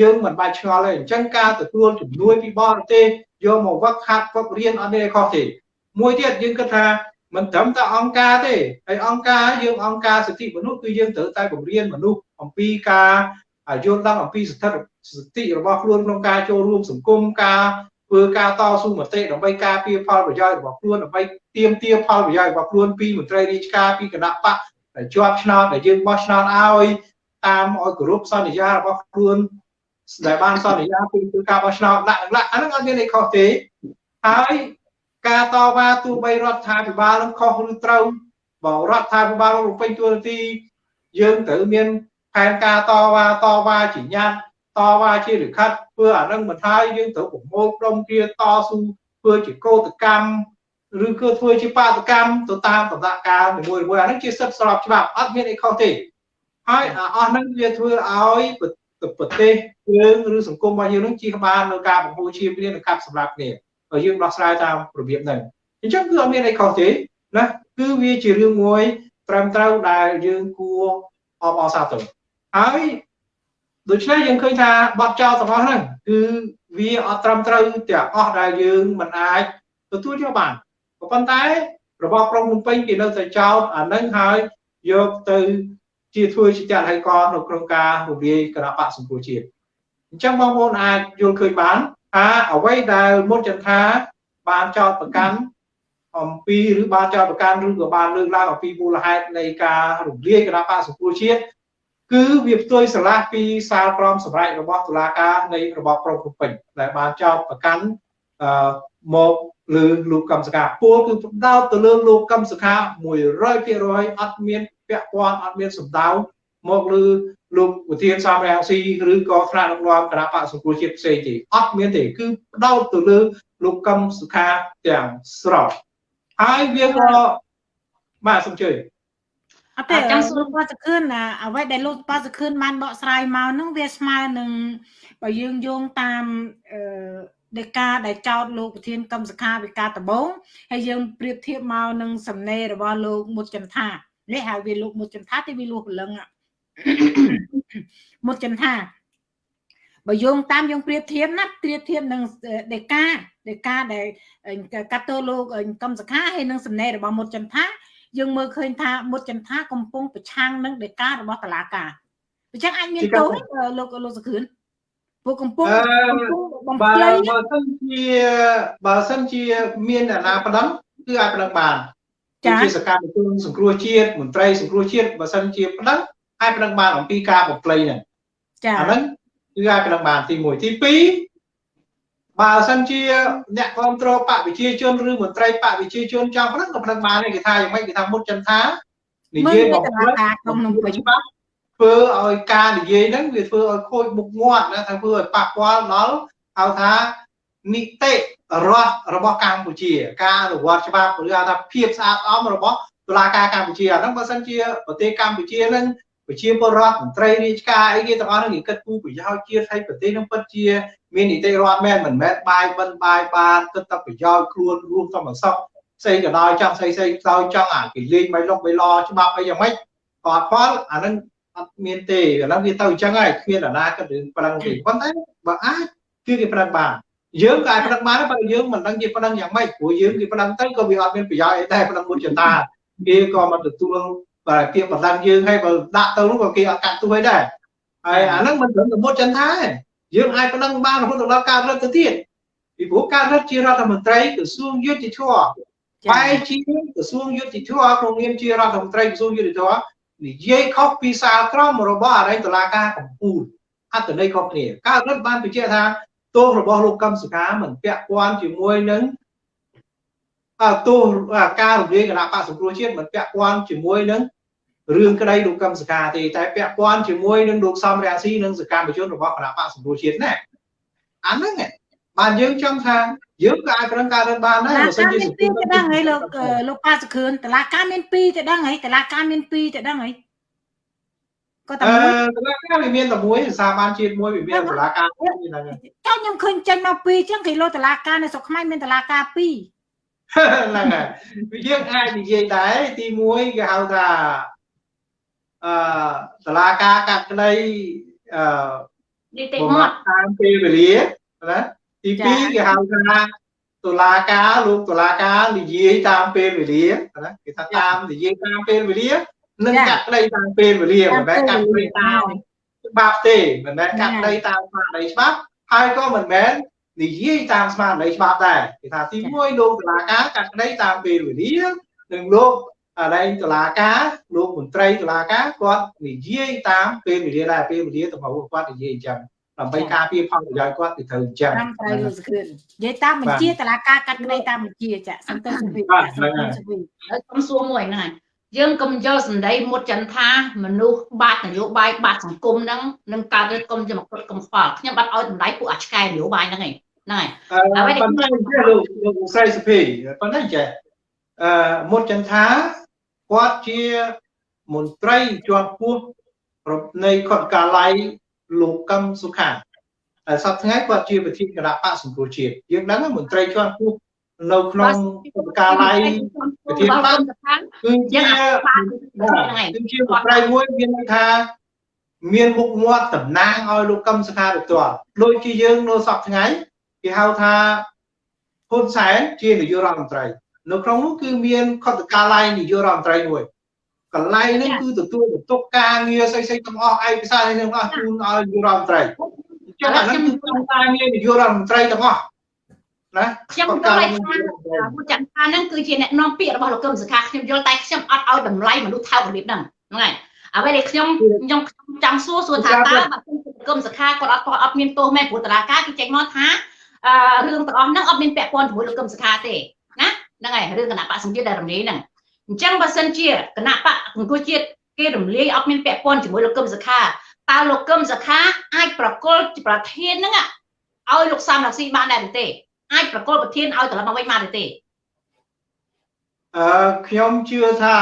[SPEAKER 2] យើងមិនបាច់ឆ្ងល់ទេអញ្ចឹងការទទួលជំនួយពីបរទេសយកមកវឹកហាត់វឹករៀនអត់មានអីខុសទេមួយទៀតយើងគិតថាមិនត្រឹមតែអង្គការទេហើយអង្គការយើងអង្គការសិទ្ធិមនុស្សគឺយើងត្រូវតែបង្រៀនមនុស្សអំពីការយល់ដឹងអំពីស្ថិតសិទ្ធិរបស់ខ្លួនក្នុងការចូលរួមសង្គមការធ្វើការតស៊ូមតិដើម្បីការពារផលប្រយោជន៍របស់ខ្លួនដើម្បីទាមទារផលប្រយោជន៍របស់ខ្លួនពីមន្ត្រីរាជការពីគណៈបកដែលជាប់ឆ្នោតដែលយើងបោះឆ្នោតឲ្យ តាមឲ្យគោរពសន្យារបស់ខ្លួនដែលបានសន្យាពីធ្វើការបោះឆ្នោតដាក់ដាក់អាហ្នឹងអត់មានអីខុសទេហើយការតវ៉ាទោះបីរដ្ឋាភិបាលនឹងខុសឬត្រូវបើរដ្ឋាភិបាលរំពេញទួនាទីយើងត្រូវមានផែនការតវ៉ាតវ៉ាជាញាតតវ៉ាជាលិខិតធ្វើអានឹងមិនហើយយើងត្រូវប្រមូលក្រុមគ្រាតស៊ូធ្វើជាកោតកម្មឬគឺធ្វើជាបាតកម្មទៅតាមដំណាក់កាលមួយមួយអានឹងជាសិទ្ធិស្របច្បាប់អត់មានអីខុសទេ ហើយអស់ហ្នឹងវាធ្វើឲ្យប្រទេសយើងឬសង្គមរបស់យើងនឹងជៀសបាននៅការបង្ហូរឈាមគ្នានិងកាប់សម្លាប់គ្នាហើយយើងដោះស្រាយតាមរបៀបហ្នឹងអញ្ចឹងគឺអត់មានអីខុសទេណាគឺវាជារឿងមួយត្រឹមត្រូវដែលយើងគួរអបអរសាទរហើយដូច្នេះយើងឃើញថាបទចោលទាំងអស់ហ្នឹងគឺវាអត់ត្រឹមត្រូវទាំងអស់ដែលយើងមិនអាចទទួលយកបានក៏ប៉ុន្តែរបបក្រុងភ្នំពេញគេនៅតែចោតអានឹងហើយយកទៅ ជាធ្វើជាចលហេកនៅក្នុងការរំលាយគណៈបកសង្គ្រោះជាតិអញ្ចឹងបងប្អូនអាចយល់ឃើញបានថាអ្វីដែលមុនចន្ទថាបានចោតប្រកាន់អំពីឬបានចោតប្រកាន់ឬក៏បានលើកឡើងអំពីមូលហេតុនៃការរំលាយគណៈបកសង្គ្រោះជាតិគឺវាផ្ទុយស្រឡះពីសាលក្រមសម្រាប់របស់តុលាការនៃរបបប្រពុពេញដែលបានចោតប្រកាន់អឺមកលើលោកកម្មសខាពលគឺផ្ដោតទៅលើលោកកម្មសខា100%អត់មាន ពាក់ព័ន្ធអត់មានសម្ដៅមកលើលោកវិធានសំរាំងស៊ីឬក៏ថ្នាក់ដឹកនាំគណៈបកសង្គ្រោះជាតិផ្សេងទេអត់មានទេគឺផ្ដោតទៅលើលោកកម្មសុខាទាំងស្រុងហើយវាក៏បាទសូមជឿ
[SPEAKER 1] អត់ទេចង់សួរប៉ាសខឿនណាអ្វីដែលលោកប៉ាសខឿនបានបកស្រាយមកហ្នឹងវាស្មើនឹងបើយើងយោងតាមអឺដេកាដែលចោតលោកប្រធានកម្មសខាវិការដំបងហើយយើងប្រៀបធៀបមកនឹងសំណេររបស់លោកមុតចន្ទា នេះហៅវាលោកមុតចន្ទាទីវាលួសព្រលឹងមុតចន្ទាបើយោងតាមយើងប្រៀបធៀបណាប្រៀបធៀបនឹងដេកាដេកាដែលកាត់ទោលោកកម្មសខាហើយនឹងសំណេររបស់មុតចន្ទាយើងមើលឃើញថាមុតចន្ទាកំពុងប្រឆាំងនឹងដេការបស់តឡាការអញ្ចឹងអាចមានទោសលោកលោកសខឿនពួកកំពុង
[SPEAKER 2] បំភ្លៃបើសិនជាបើសិនជាមានអាណាប្តឹងគឺអាចប្តឹងបាន ចាជាសកម្មជនសង្គ្រោះជាតិមន្ត្រីសង្គ្រោះជាតិបើសិនជាប្តឹងអាចប្តឹងបានអំពីការបំភ្លៃហ្នឹងចាអាហ្នឹងគឺអាចប្តឹងបានទី1ទី2បើសិនជាអ្នកគ្រប់គ្រងបកវិជាជនឬមន្ត្រីបកវិជាជនចង់ប្តឹងក៏ប្តឹងបានដែរគេថាយ៉ាងម៉េចគេថាមុតចន្ទថានិយាយបំភ្លៃក្នុងក្នុងច្បាប់ធ្វើឲ្យការនិយាយហ្នឹងវាធ្វើឲ្យខូចមុខមាត់ណាថាធ្វើឲ្យប៉ះពាល់ដល់ហៅថា នីតិរដ្ឋរបស់កម្ពុជា ការអនុវត្តច្បាប់ឬហៅថាភាពស្អាតស្អំរបស់តុលាការកម្ពុជាអាហ្នឹងបើសិនជាប្រទេសកម្ពុជាហ្នឹងប្រជាពលរដ្ឋមន្ត្រីរាជការអីគេទាំងអស់ហ្នឹងគេគិតគូរប្រយោជន៍ជាតិឲ្យប្រទេសហ្នឹងពិតជាមាននីតិរដ្ឋមែនមិនមែនបាយបិណ្ឌបាយបានគិតតែប្រយោជន៍ខ្លួនរួមតែមកសក់ផ្សេងក៏ដោយចង់ស្អីស្អីដោយចង់អាគេលេងបៃលុកបៃឡច្បាប់អីយ៉ាងម៉េចក៏អត់ផលអាហ្នឹងអត់មានទេឥឡូវវាទៅអញ្ចឹងហើយគ្មានអាណាគិតរឿងប្រឹងទេប៉ុន្តែបើអាចគឺគេប្រឹងបាន យើងក៏អាចប្រឹងបានប៉ុន្តែយើងមិនដឹងជាប្រឹងយ៉ាងម៉េចព្រោះយើងគេប្រឹងទៅក៏វាអត់មានប្រយោជន៍អីដែរប្រឹងមុនចតាគេក៏មិនទទួលបើគេប្រឹងយើងហើយបើដាក់ទៅនោះក៏គេអត់កាត់ទោះអីដែរហើយអាហ្នឹងមិនត្រឹមតែមុតចន្ទថាយើងអាចប្រឹងបានរហូតដល់ការរត់ទៅទៀតពីព្រោះការរត់ជារដ្ឋមន្ត្រីក្រសួងយុតិធម៌បែរជាក្រសួងយុតិធម៌ក្នុងនាមជារដ្ឋមន្ត្រីក្រសួងយុតិធម៌និយាយខុសពីសាលក្រមរបស់អរិយតឡាការកម្ពុជាអត្តន័យខុសគ្នាការរដ្ឋបានបញ្ជាក់ថា ទោសរបស់លោកកឹមសុខាមិនពាក់ព័ន្ធជាមួយនឹងទោសការរំលាយគណៈបកសង្គ្រោះជាតិមិនពាក់ព័ន្ធជាមួយនឹងរឿងក្តីលោកកឹមសុខាទេតែពាក់ព័ន្ធជាមួយនឹងលោកសំរាស៊ីនិងសកម្មជនរបស់គណៈបកសង្គ្រោះជាតិណាអាហ្នឹងបានយើងចង់ថាយើងក៏អាចប្រឹងការរត់បានដែរបើសិនជា
[SPEAKER 1] សង្គមទៅដឹងហើយលោកលោកប៉ាសខឿនតឡាការមាន2ទៅដឹងហើយតឡាការមាន2ទៅដឹងហើយ
[SPEAKER 2] ក៏តែមួយតឡាការវាមានតែមួយសាបានជាតិមួយវាមានតឡាការហ្នឹង
[SPEAKER 1] ចុះខ្ញុំឃើញចេញមក2អញ្ចឹងគេលោតឡាការនៅស្រុកខ្មែរមានតឡាការ2
[SPEAKER 2] ហ្នឹងហើយយើងអាចនិយាយដែរទី1គេហៅថាអឺតឡាការកាត់ក្តីអឺ
[SPEAKER 3] នីតិមាត់
[SPEAKER 2] តាមពេលវេលាណាទី2គេហៅថាតុលាការលោកតុលាការនិយាយតាមពេលវេលាណាគេថាតាមនិយាយតាមពេលវេលា និងកាត់ក្តីតាមពេលវេលាមិនមែនកាត់ក្តីតាមច្បាប់ទេមិនមែនកាត់ក្តីតាមស្មារតីច្បាប់ហើយក៏មិនមែននិយាយតាមស្មារតីច្បាប់ដែរគេថាទី1លោកតុលាការកាត់ក្តីតាមពេលវេលានិងលោកអដែងតុលាការលោកមន្ត្រីតុលាការគាត់និយាយតាមពេលវេលាដែរពេលវេលាទៅមកគាត់និយាយអញ្ចឹងដើម្បីការពារផលប្រយោជន៍គាត់គឺត្រូវអញ្ចឹង
[SPEAKER 1] តាមត្រូវលោកសខឿននិយាយតាមបញ្ជាតឡាការកាត់ក្តីតាមបញ្ជាចាសំទោសសុវិ
[SPEAKER 3] សំទោសសុវិហើយខ្ញុំសួរមួយហ្នឹងហើយ យើងកុំយកសម្ដីមុតចន្ទថាមនុស្សបាត់នយោបាយបាត់សង្គមហ្នឹងនឹងកើតទៅកុំជាមកគ្រប់កុំខ្វល់ខ្ញុំបាត់ឲ្យតម្លៃពួកអាឆ្កែនយោបាយហ្នឹងឯងហ្នឹងហើយ
[SPEAKER 2] អ្វីដែលខ្ញុំលោកលោកស្រីសុភីប៉ុន្តែចេះអឺមុតចន្ទថាគាត់ជាមន្ត្រីជាន់ខ្ពស់នៃខុទ្ទកាល័យលោកកឹមសុខាហើយសប្តាហ៍ថ្ងៃគាត់ជាប្រធានគណៈបកសង្គ្រោះជាតិយើងដឹងមន្ត្រីជាន់ខ្ពស់ នៅក្នុងបកាល័យប្រធានបកគឺជាគឺជាមន្ត្រីមួយមានន័យថាមានមុខមាត់តំណាងឲ្យលោកកឹមសុខាទៅផ្ទាល់ដូចជាយើងនៅសប្តាហ៍ថ្ងៃគេហៅថាហ៊ុនសែនជានាយករដ្ឋមន្ត្រី នៅក្នុងនោះគឺមានខុទ្ទកាល័យនាយករដ្ឋមន្ត្រីមួយកន្លែងនេះគឺទទួលបន្ទុកការងារស្អីស្អីទាំងអស់ឯកសារនេះទាំងអស់ជូនឲ្យយុរដ្ឋមន្ត្រីចុះអាហ្នឹងគឺក្នុងការងារនយោបាយរដ្ឋមន្ត្រីទាំងអស់ ណា
[SPEAKER 3] ខ្ញុំយល់ហើយថាពួកចន្ទថាហ្នឹងគឺជាអ្នកនាំពាក្យរបស់លោកកឹមសុខាខ្ញុំយល់តែខ្ញុំអត់ឲ្យតម្លៃមនុស្សថោករបៀបហ្នឹងហ្នឹងហើយអ្វីដែលខ្ញុំខ្ញុំចង់សួរសួរថាតើបើគុំកឹមសុខាគាត់អត់គាត់អត់មានទោសមែនព្រោះតឡាការគឺចេញមកថាអឺរឿងទាំងអស់ហ្នឹងអត់មានពាក់ព័ន្ធជាមួយលោកកឹមសុខាទេណាហ្នឹងហើយរឿងគណៈបកសង្ជាតិដែលរំលាយហ្នឹងអញ្ចឹងបើសិនជាគណៈបកសង្គមជាតិគេរំលាយអត់មានពាក់ព័ន្ធជាមួយលោកកឹមសុខាតើលោកកឹមសុខាអាចប្រកល់ប្រធានហ្នឹងឲ្យលោកសំរាស៊ីបានដែរទេ អាចប្រកល់ប្រធានឲ្យត្រឡប់មកវិញបានទេ
[SPEAKER 2] អឺខ្ញុំជឿថា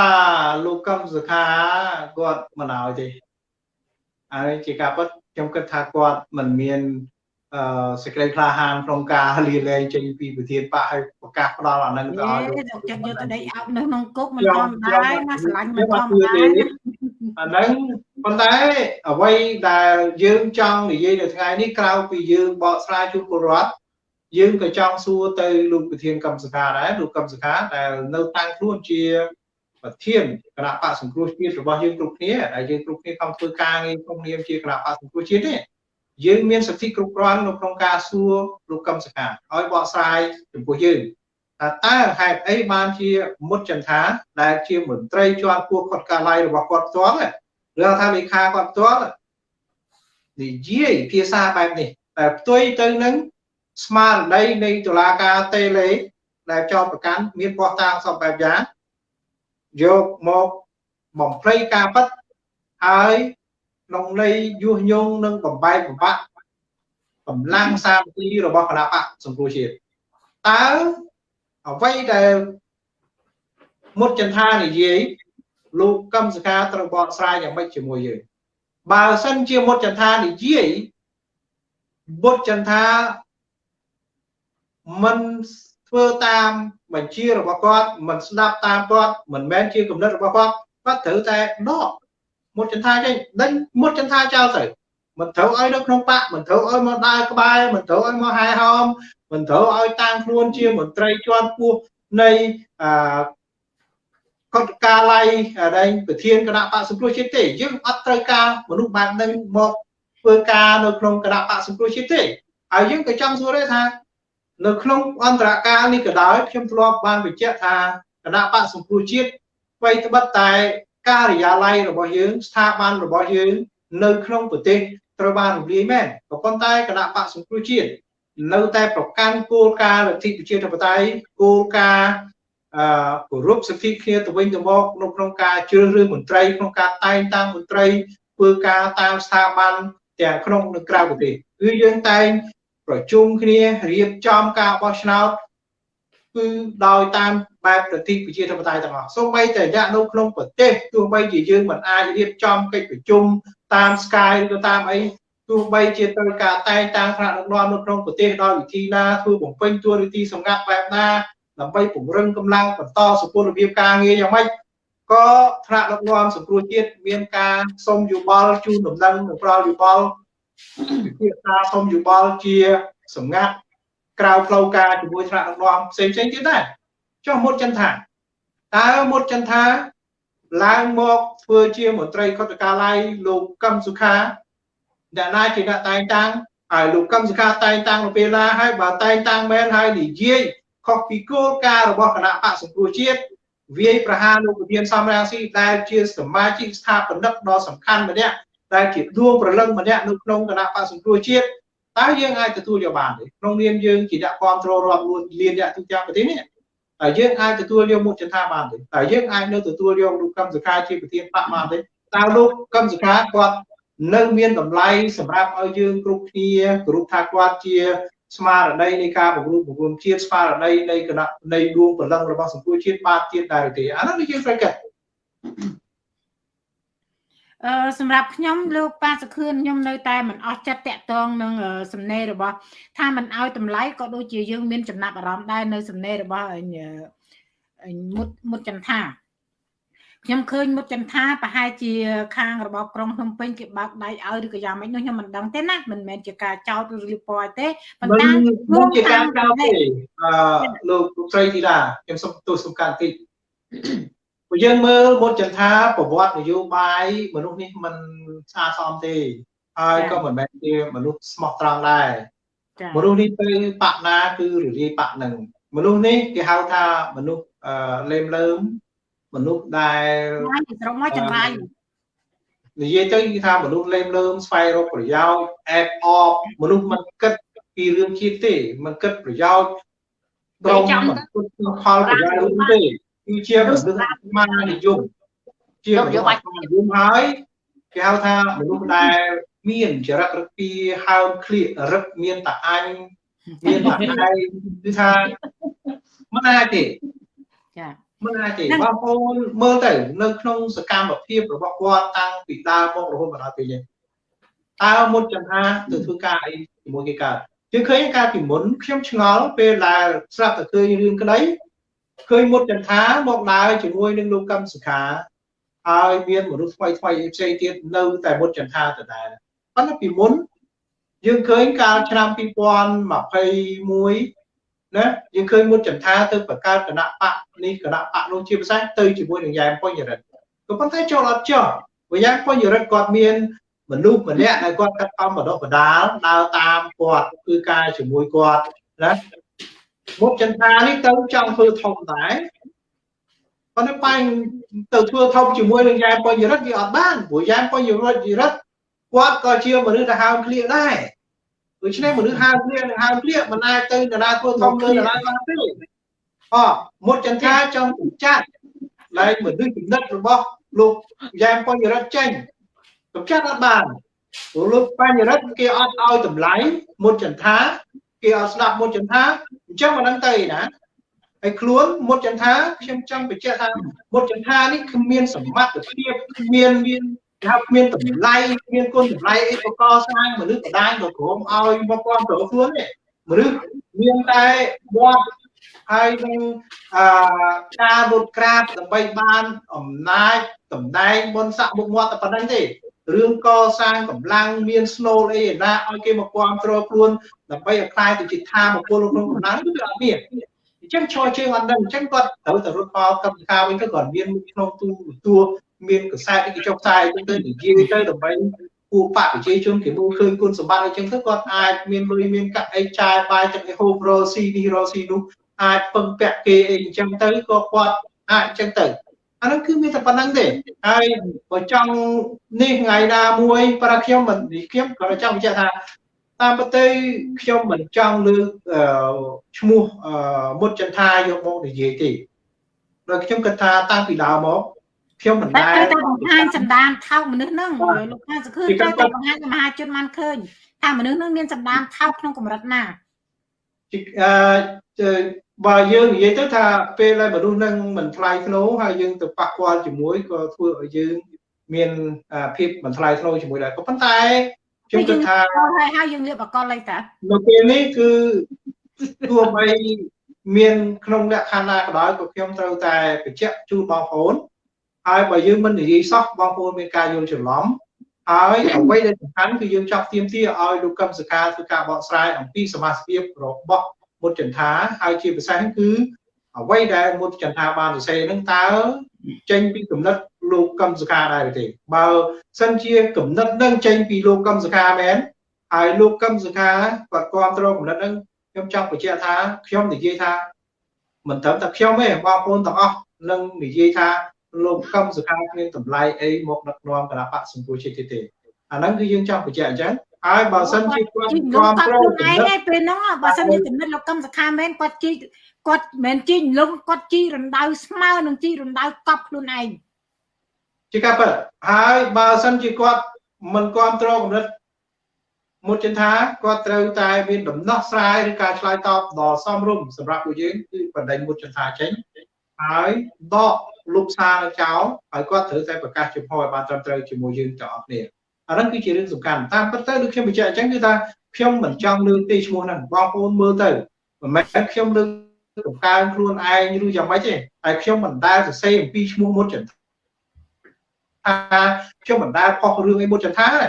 [SPEAKER 2] លោកកឹមសុខាគាត់មិនឲ្យទេហើយជាការពិតខ្ញុំគិតថាគាត់មិនមានអឺសេចក្តីក្លាហានក្នុងការលាលែងចេញពីប្រធានបកឲ្យប្រកាសផ្ដល់អានឹងទៅឲ្យលោក
[SPEAKER 1] ចិត្តយកទៅដេកអោបនៅក្នុងគុកមិនធម្មតាណាស្រឡាញ់មិនធម្មតា
[SPEAKER 2] អានឹងប៉ុន្តែអ្វីដែលយើងចង់និយាយនៅថ្ងៃនេះក្រៅពីយើងបកស្រាយជូនពលរដ្ឋ យើងក៏ចង់សួរទៅលោកប្រធានកម្មសខាដែរលោកកម្មសខាដែលនៅតាំងខ្លួនជាប្រធានគណៈបកសង្គ្រោះជាតិរបស់យើងគ្រប់គ្នាដែលយើងគ្រប់គ្នាខំធ្វើការងារក្នុងនាមជាគណៈបកសង្គ្រោះជាតិទេយើងមានសិទ្ធិគ្រប់គ្រាន់នៅក្នុងការសួរលោកកម្មសខាឲ្យបកស្រាយចំពោះយើងថាតើហេតុអីបានជាមុតចន្ទថាដែលជាមន្ត្រីជាន់ខ្ពស់គាត់កាឡៃរបស់គាត់ផ្ទាល់ឬថាលេខាគាត់ផ្ទាល់និយាយភាសាបែបនេះតែផ្ទុយទៅនឹង ស្មារតីនៃតុលាការតេលេដែលចោទប្រកាន់មានបោះតាំងសពបែបយ៉ាងយកមកបំភ្លៃការពិតហើយក្នុងន័យញុះញង់និងបំបែកបំបាក់កម្លាំងសាមគ្គីរបស់គណៈបកសង្គ្រោះជាតិតើអ្វីដែលមុតចន្ទានិយាយលោកកឹមសខាត្រូវបកស្រាយយ៉ាងម៉េចជាមួយយើងបើសិនជាមុតចន្ទានិយាយមុតចន្ទា មិនធ្វើតាមបញ្ជារបស់គាត់មិនស្ដាប់តាមគាត់មិនមែនជាគំនិតរបស់គាត់គាត់ត្រូវតែដកមុតចន្ទាចេញដេញមុតចន្ទាចោលទៅមិនត្រូវឲ្យនៅក្នុងបកមិនត្រូវឲ្យមកដើរក្បែរមិនត្រូវឲ្យមកហែហោមមិនត្រូវឲ្យតាំងខ្លួនជាមន្ត្រីជាន់ខ្ពស់នៃអឺកតកាល័យដែលប្រធានគណៈបកសង្គ្រោះជាតិទេយើងអត់ត្រូវការមនុស្សបែបហ្នឹងមកធ្វើការនៅក្នុងគណៈបកសង្គ្រោះជាតិទេហើយយើងក៏ចង់សួរដែរថា នៅក្នុងអន្តរកាលនេះក៏ដោយខ្ញុំធ្លាប់បានបញ្ជាក់ថាគណៈបកសង្គ្រោះជាតិអ្វីត្បិតតែការិយាល័យរបស់យើងស្ថាប័នរបស់យើងនៅក្នុងប្រទេសត្រូវបានរំលាយមែនក៏ប៉ុន្តែគណៈបកសង្គ្រោះជាតិនៅតែប្រកាន់គោលការណ៍លទ្ធិប្រជាធិបតេយ្យគោលការណ៍អឺគោរពសិទ្ធិគ្នាទៅវិញទៅមកនៅក្នុងការជ្រើសរើសមន្ត្រីក្នុងការតែងតាំងមន្ត្រីធ្វើការតាមស្ថាប័នទាំងក្នុងនិងក្រៅប្រទេសគឺយើងតែង ប្រជុំគ្នារៀបចំការបោះឆ្នោតគឺដោយតាមបែបប្រតិប្រជាធិបតេយ្យទាំងអស់សូម្បីតែរយៈនៅក្នុងប្រទេសទោះបីជាយើងមិនអាចរៀបចំកិច្ចប្រជុំតាម Skype ឬតាមអីទោះបីជាត្រូវការតែងតាំងថ្នាក់ដឹកនាំនៅក្នុងប្រទេសដោយវិធីណាធ្វើបំពេញតួនាទីសម្ងាត់បែបណាដើម្បីពង្រឹងកម្លាំងបន្តសុពលរបៀបការងារយ៉ាងម៉េចក៏ថ្នាក់ដឹកនាំសង្គ្រោះជាតិមានការសុំយោបល់ជូនដំណឹងនិងផ្ដល់យោបល់ ពិភាក្សាសុំយោបល់ជាសម្ងាត់ក្រៅផ្លូវការជាមួយថ្នាក់ដឹកនាំផ្សេងផ្សេងទៀតដែរចុះមុតចន្ទថាតើមុតចន្ទថាឡើងមកធ្វើជាមន្ត្រីកតកាល័យលោកកឹមសុខាដែលណាជាអ្នកតែងតាំងហើយលោកកឹមសុខាតែងតាំងនៅពេលណាហើយបើតែងតាំងមែនហើយនិយាយខុសពីគោលការណ៍របស់គណៈបកសង្គ្រោះជាតិវាយប្រហារលោកប្រធានសំរាំងស៊ីដែលជាសមាជិកស្ថាបនិកដ៏សំខាន់ម្នាក់ ដែលជាដួងប្រលឹងម្នាក់នៅក្នុងគណៈបកសង្គ្រោះជាតិតើយើងអាចទទួលយកបានទេក្នុងនាមយើងជាអ្នកគ្រប់គ្រងរាប់លានអ្នកទូទាំងប្រទេសនេះតើយើងអាចទទួលយកមុខចន្ទថាបានទេតើយើងអាចនៅទទួលយកលោកកម្មសខាជាប្រធានបកបានទេតើលោកកម្មសខាគាត់នៅមានតម្លៃសម្រាប់ឲ្យយើងគ្រប់គ្នាគោរពថាគាត់ជាស្មារតីនៃការបង្រួបបង្រួមជាតិស្មារតីនៃគណៈនៃដួងព្រលឹងរបស់សង្គមជាតិបាទទៀតដែរទេអានោះយើងត្រូវគិត
[SPEAKER 1] អឺ សម្រាប់ខ្ញុំលោកប៉ាសខឿនខ្ញុំនៅតែមិនអស់ចិត្តតាក់ទងនឹងសំណេររបស់ ថាមិនអោយតម្លៃក៏ដូចជាយើងមានចំណាប់អារម្មណ៍ដែរនៅសំណេររបស់មុតមុតចន្ទថាខ្ញុំឃើញមុតចន្ទថាប្រហែលជាខាងរបស់ក្រុងភ្នំពេញគេបើកដៃឲ្យឬក៏យ៉ាងម៉េចនោះខ្ញុំមិនដឹងទេណាមិនមែនជាការចោទឬលៀបពណ៌ទេ
[SPEAKER 2] ប៉ុន្តែមិនជាការចោទទេអឺលោកស្រីធីតាខ្ញុំសូមទោសសំខាន់តិច ព្រោះយើងមើលមុតចន្ទថាប្រវត្តិនយោបាយមនុស្សនេះមិនស្អាតសមទេហើយក៏មិនមែនជាមនុស្សស្មោះត្រង់ដែរ
[SPEAKER 1] ចា
[SPEAKER 2] មនុស្សនេះទៅបាក់ណាគឺរលាយបាក់នឹងមនុស្សនេះគេហៅថាមនុស្សអឺលេមលើមមនុស្សដែល
[SPEAKER 1] ហើយស្រុកមកចង្រៃ
[SPEAKER 2] និយាយទៅគឺថាមនុស្សលេមលើមស្វែងរកប្រយោជន៍អែបអបមនុស្សមិនគិតពីរឿងជាតិទេមិនគិតប្រយោជន៍ត្រង់មិនគិតពីផលប្រយោជន៍រឿងទេ គឺជាមនុស្សស្មារនិយមជាមនុស្សស្មារនិយមហើយគេហៅថាមនុស្សដែល មានចរិតរឹកពីហើមក្លៀករឹកមានតាអញមានតាឯងគឺថាមិនអាចទេ
[SPEAKER 1] ចា
[SPEAKER 2] មិនអាចទេបងប្អូនមើលទៅនៅក្នុងសកម្មភាពរបស់គាត់តាំងពីដើមមករហូតមកដល់ពេលនេះតើមុតចន្ទាទៅធ្វើការអីជាមួយគេកើតយើងឃើញកាលពីមុនខ្ញុំឆ្ងល់ពេលដែលស្រាប់តែឃើញរឿងក្តី ឃើញមុតចន្ទាមកដើរជាមួយនឹងលោកកម្មសុខាហើយមានមនុស្សថ្មីថ្មីផ្សេងទៀតនៅតែមុតចន្ទាដដែលប៉ុន្តែពីមុនយើងឃើញកាលឆ្នាំ2021ណាយើងឃើញមុតចន្ទាទៅបង្កើតគណៈបកនេះគណៈបកនោះជាពិសេសទៅជាមួយនឹងយ៉ែមពុញរិទ្ធក៏ប៉ុន្តែចូលអត់ចុះព្រោះយ៉ែមពុញរិទ្ធគាត់មានមនុស្សម្នាក់ដែលគាត់កាត់កំបដិបដាលដើរតាមគាត់គឺការជាមួយគាត់ណា មុតចន្ទានេះទៅចង់ធ្វើធំដែរប៉ុន្តែបែងទៅធ្វើធំជាមួយនឹងយ៉ែមពុញរិទ្ធវាអត់បានព្រោះយ៉ែមពុញរិទ្ធគាត់ក៏ជាមនុស្សដែលហើមឃ្លៀកដែរដូច្នេះមនុស្សហើមឃ្លៀកនិងហើមឃ្លៀកមិនអាចទៅតារាធ្វើធំលើតារាបានទេអមុតចន្ទាចង់បញ្ចាត់ឡើងមនុស្សចំណិតរបស់លោកយ៉ែមបញ្ញរិទ្ធចេញកម្ចាត់អត់បានព្រោះលោកបញ្ញរិទ្ធគេអត់ឲ្យតម្លៃមុតចន្ទា គេអត់ស្ដាប់មុតចន្ទាអញ្ចឹងមិនដឹងទៅឯណាហើយខ្លួនមុតចន្ទាខ្ញុំចង់បញ្ជាក់ថាមុតចន្ទានេះគ្មានសមត្ថភាពគ្មានមានគេហៅគ្មានតម្លៃមានគុណតម្លៃអីបកស្រាយមនុស្សបដានទៅក្រុមឲ្យមកគ្រប់គ្រងខ្លួនទេមនុស្សមានតែវត្តហើយនឹងអឺការរត់ក្រាបដើម្បីបានអំណាចតំណែងបុណ្យស័ក្តិមុខមាត់តែប៉ុណ្្នឹងទេ រឿងកសាងកម្លាំងមានស្នូលអីណាឲ្យគេមកគ្រប់គ្រងខ្លួនដើម្បីឲ្យខ្លាយទៅជាថាមពលក្នុងកម្លាំងគឺវាអត់មានអញ្ចឹងឈរជើងអត់ដឹងអញ្ចឹងគាត់ត្រូវតែរត់មកកម្មការវិញទៅគាត់មានក្នុងទូទួលមានកសែតគេចុះផ្សាយអញ្ចឹងទៅនិយាយទៅដើម្បីពួកបកប្រជាជនគេមើលឃើញគុណសម្បត្តិអញ្ចឹងទៅគាត់អាចមានលុយមានកាក់អីចាយបាយទឹកអីហូបរស៊ីនេះរស៊ីនោះអាចពឹងពាក់គេអីអញ្ចឹងទៅក៏គាត់អាចអញ្ចឹងទៅ អានោះគឺមានតែប៉ុណ្្នឹងទេហើយបើចង់នេះថ្ងៃណាមួយប្រខ្ញុំមិនខ្ញុំក៏ចង់បញ្ជាក់ថាតាមពិតទៅខ្ញុំមិនចង់លើកឈ្មោះមុតចន្ទាយកមកនិយាយទេដោយខ្ញុំគិតថាតាំងពីដើមមកខ្ញុំមិន
[SPEAKER 1] តែ
[SPEAKER 2] ដែល
[SPEAKER 1] ត្រូវតែបង្ហាញសម្ដានថោកមនុស្សហ្នឹងលោកថាសង្ឃឹមត្រូវតែបង្ហាញឲ្យមហាជនបានឃើញថាមនុស្សហ្នឹងមានសម្ដានថោកក្នុងកម្រិតណា
[SPEAKER 2] អឺ បើយើងនិយាយទៅថាពេលដែលមនុស្សនឹងមិនថ្លៃធ្នូហើយយើងទៅប៉ះពាល់ជាមួយក៏ធ្វើឲ្យយើងមានភាពមិនថ្លៃធ្នូជាមួយដែរក៏ប៉ុន្តែខ្ញុំគិតថា
[SPEAKER 1] ហើយហើយយើងលៀបអកលអីតា
[SPEAKER 2] នៅពេលនេះគឺទោះបីមានក្នុងលក្ខខណ្ឌណាក៏ដោយក៏ខ្ញុំត្រូវតែបញ្ជាក់ជូនបងប្អូនហើយបើយើងមិននិយាយសោះបងប្អូនមានការយល់ច្រឡំហើយអ្វីដែលសំខាន់គឺយើងចង់ទៀមទាឲ្យលោកកឹមសកាធ្វើការបកស្រាយអំពីសមាជិករបស់ មុតចន្ទាហើយជាពិសេសគឺអ្វីដែលមុតចន្ទាបានសរសេរនឹងតើចេញពីគំនិតលោកកឹមសកាដែរទេបើសិនជាគំនិតនឹងចេញពីលោកកឹមសកាមែនហើយលោកកឹមសកាគាត់គ្រប់គ្រងគំនិតនឹងខ្ញុំចង់បញ្ជាក់ថាខ្ញុំនិយាយថាមិនត្រឹមតែខ្ញុំទេបងប្អូនទាំងអស់នឹងនិយាយថាលោកកឹមសុខាគ្មានតម្លៃអីមកដឹកនាំគណៈបកសង្គមជាតិទេអាហ្នឹងគឺយើងចង់បញ្ជាក់អញ្ចឹង ហើយបើសិនជាគាត់គ្រប់គ្រងគំនិត
[SPEAKER 1] ពេលហ្នឹងបើសិនជាគំនិតលោកកឹមសុខាមែនគាត់ជីគាត់មិនជីលំគាត់ជីរណ្ដៅស្មើនឹងជីរណ្ដៅកប់ខ្លួនឯង
[SPEAKER 2] ជាការពិតហើយបើសិនជាគាត់មិនគ្រប់គ្រងគំនិតមុតចិនថាគាត់ត្រូវតែមានដំណោះស្រាយឬការឆ្លើយតបដ៏សមរម្យសម្រាប់ពួកយើងគឺបណ្ដេញមុតចិនថាចេញហើយដកលុបសារនៅចោលហើយគាត់ត្រូវតែប្រកាសជំហរឲ្យបានត្រឹមត្រូវជាមួយយើងទាំងអស់គ្នា អាហ្នឹងគឺជារឿងសំខាន់តាមពិតទៅដូចខ្ញុំបញ្ជាក់អញ្ចឹងគឺថាខ្ញុំមិនចង់លើកទេឈ្មោះហ្នឹងបងប្អូនមើលទៅមិនមែនខ្ញុំលើកកំកើងខ្លួនឯងឬយ៉ាងម៉េចទេហើយខ្ញុំមិនដែលសរសេរអំពីឈ្មោះមុតចន្ទថាខ្ញុំមិនដែលផុសរឿងអីមុតចន្ទថាទេ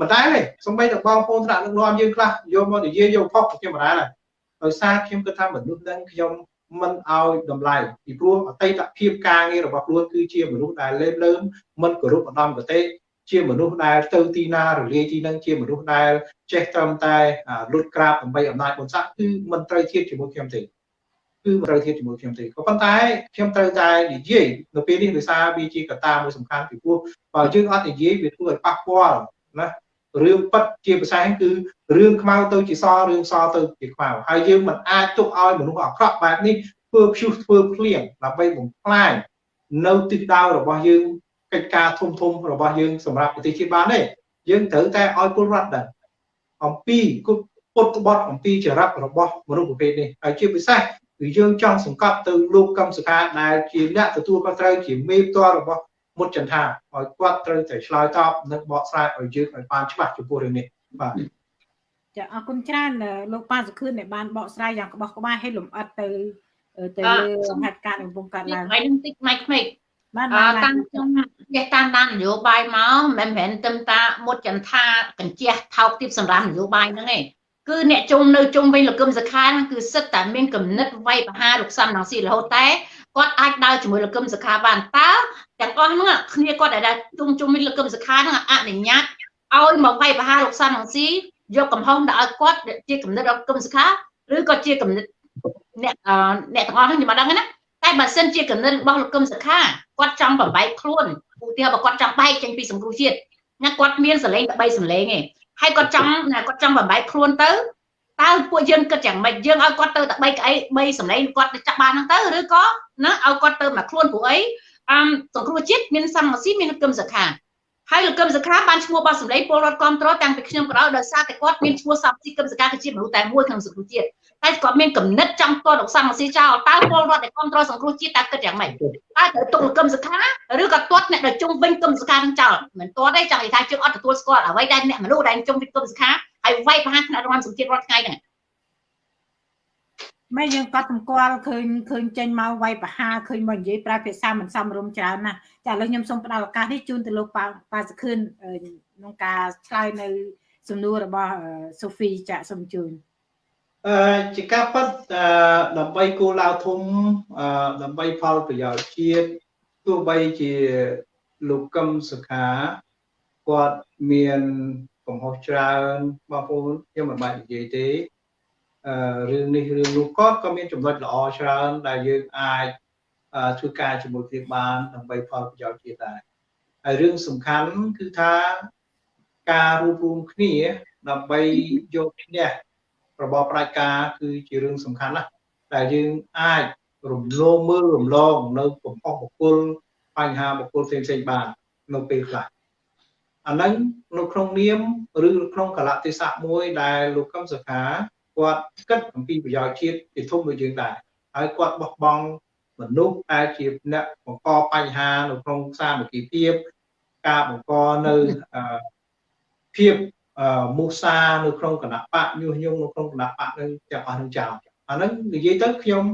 [SPEAKER 2] មិនដែលទេសំបីតែបងប្អូនថ្នាក់ដឹកនាំយើងខ្លះយកមកនិយាយយកផុសខ្ញុំមិនដែលទេដោយសារខ្ញុំគិតថាមនុស្សហ្នឹងខ្ញុំមិនឲ្យតម្លៃពីព្រោះអតីតភាពការងាររបស់ខ្លួនគឺជាមនុស្សដែលលេបលើមមិនគោរពឧត្តមគតិ ជាមនុស្សដែលទៅទីណារលាយទីនឹងជាមនុស្សដែលចេះត្រឹមតែលុតក្រាបដើម្បីអំណាចបុណ្យស័ក្តិគឺមិនត្រូវធៀបជាមួយខ្ញុំទេគឺមិនត្រូវធៀបជាមួយខ្ញុំទេក៏ប៉ុន្តែខ្ញុំត្រូវតែនិយាយនៅពេលនេះដោយសារវាជាកត្តាមួយសំខាន់ពីព្រោះបើយើងអត់និយាយវាធ្វើឲ្យប៉ះពាល់ណារឿងប៉ັດជាភាសាហ្នឹងគឺរឿងខ្មៅទៅជាសរឿងសទៅជាខ្មៅហើយយើងមិនអាចទុកឲ្យមនុស្សអាក្រក់បែបនេះធ្វើព្យុះធ្វើភ្លៀងដើម្បីបំផ្លាញនៅទិសដៅរបស់យើង កិច្ចការធំធំរបស់យើងសម្រាប់ប្រទេសជាតិបានទេយើងត្រូវតែឲ្យពលរដ្ឋដែរអំពីគុតពុតក្បត់អំពីចរិតរបស់មនុស្សប្រភេទនេះហើយជាពិសេសគឺយើងចង់សង្កត់ទៅលោកកម្មសខាដែលជាអ្នកទទួលខុសត្រូវជាមេផ្ទាល់របស់មុតចន្ទាឲ្យគាត់ត្រូវតែឆ្លើយតបនិងបកស្រាយឲ្យយើងឲ្យបានច្បាស់ចំពោះរឿងនេះបាទ
[SPEAKER 1] ចាអរគុណច្រើនលោកប៉ាសុខឿនដែលបានបកស្រាយយ៉ាងក្បោះក្បាយឲ្យលម្អិតទៅទៅលើហេតុការណ៍កំពុងកើតឡើង
[SPEAKER 3] ហើយនឹងតិចម៉ៃក្មេក បានតាមខ្ញុំចេះតាមដាននយោបាយមកមិនមែនទឹមតាមុតចន្ទាកញ្ជះថោកទាបសម្រាប់នយោបាយហ្នឹងឯងគឺអ្នកជុំនៅជុំវិញលោកកឹមសុខាហ្នឹងគឺសិតតែមានគំនិតវាយប្រហារលោកសំរងស៊ីរហូតតែគាត់អាចដើរជាមួយលោកកឹមសុខាបានតើទាំងអស់ហ្នឹងគ្នាគាត់ដែលជុំជុំវិញលោកកឹមសុខាហ្នឹងអនុញ្ញាតឲ្យមកវាយប្រហារលោកសំរងស៊ីយកកំហុសទៅឲ្យគាត់ជាគំនិតរបស់កឹមសុខាឬក៏ជាគំនិតអ្នកអ្នកទាំងអស់ហ្នឹងខ្ញុំអត់ដឹងណា តែបើសិនជាគំនិតរបស់លោកកឹមសុខាគាត់ចង់បំបែកខ្លួនឧទាហរណ៍បើគាត់ចង់បែកចេញពីសង្គ្រោះជាតិណាគាត់មានសលេងតែ3សលេងឯងហើយគាត់ចង់គាត់ចង់បំបែកខ្លួនទៅតើពួកយើងគិតយ៉ាងម៉េចយើងឲ្យគាត់ទៅតែ3ក្អី3សម្លេងគាត់ទៅចាប់បានហ្នឹងទៅឬក៏ណាឲ្យគាត់ទៅមកខ្លួនព្រោះអីអមសង្គ្រោះជាតិមានសមរស៊ីមានគឹមសខាហើយលោកកឹមសខាបានឈ្មោះរបស់សម្លេងពលរដ្ឋគ្រប់គ្រងតាំងពីខ្ញុំក៏ដោយដោយសារតែគាត់មានឈ្មោះសមរស៊ីកឹមសខាគឺជាមនុស្សតែមួយក្នុងសង្គ្រោះជាតិ តែគាត់មានកំណត់ចង់តលោកសមរស៊ីចោលតើពលរដ្ឋដែលគ្រប់គ្រងសង្គ្រោះជាតិតើគិតយ៉ាងម៉េចតើត្រូវទុកលោកកឹមសខាឬក៏ទាត់អ្នកដែលជុំវិញកឹមសខានឹងចោលមិនទាត់ទេចង់និយាយថាជើងអត់ទទួលស្គាល់អ្វីដែលអ្នកមនុស្សដែលជុំវិញកឹមសខាហើយវាយប្រហារថ្នាក់រដ្ឋសង្ជាតិរាល់ថ្ងៃហ្នឹង
[SPEAKER 1] ម៉ែយើងក៏តម្គាល់ឃើញឃើញចេញមកវាយប្រហារឃើញមកនិយាយប្រើភាសាមិនសមរម្យច្រើនណាស់ចាឥឡូវខ្ញុំសូមផ្ដល់ឱកាសនេះជូនទៅលោកប៉ាប៉ាសខឿនក្នុងការឆ្លើយនៅសំណួររបស់សូហ្វីចាសូមជូន
[SPEAKER 2] អឺជាការពិតដើម្បីគោលដៅធំដើម្បីផលប្រយោជន៍ជាតិទោះបីជាលោកកឹមសុខាគាត់មានកំហុសច្រើនបងប្អូនខ្ញុំមិនបាច់និយាយទេអឺរឿងនេះរឿងនោះគាត់ក៏មានចំណុចល្អច្រើនដែលយើងអាចធ្វើការជាមួយគ្នាបានដើម្បីផលប្រយោជន៍ជាតិដែរហើយរឿងសំខាន់គឺថាការរួបរวมគ្នាដើម្បីយកឈ្នះ របបផ្ដាច់ការគឺជារឿងសំខាន់ណាស់ដែលយើងអាចរំលោភមើលរំលងនៅកំហុសបុគ្គលបញ្ហាបុគ្គលផ្សេងផ្សេងបាននៅពេលខ្លះអាហ្នឹងនៅក្នុងនាមឬក្នុងកលៈទេសៈមួយដែលលោកកឹមសុខាគាត់គិតអំពីប្រយោជន៍ជាតិជាធំដូចយើងដែរហើយគាត់បោះបង់មនុស្សដែលជាអ្នកបង្កបញ្ហានៅក្នុងសាមគ្គីភាពការបង្កនៅភាព មូសានៅក្នុងគណៈបកញុះញង់នៅក្នុងគណៈបកនឹងទាំងអស់នឹងចោលអាហ្នឹងនិយាយទៅខ្ញុំ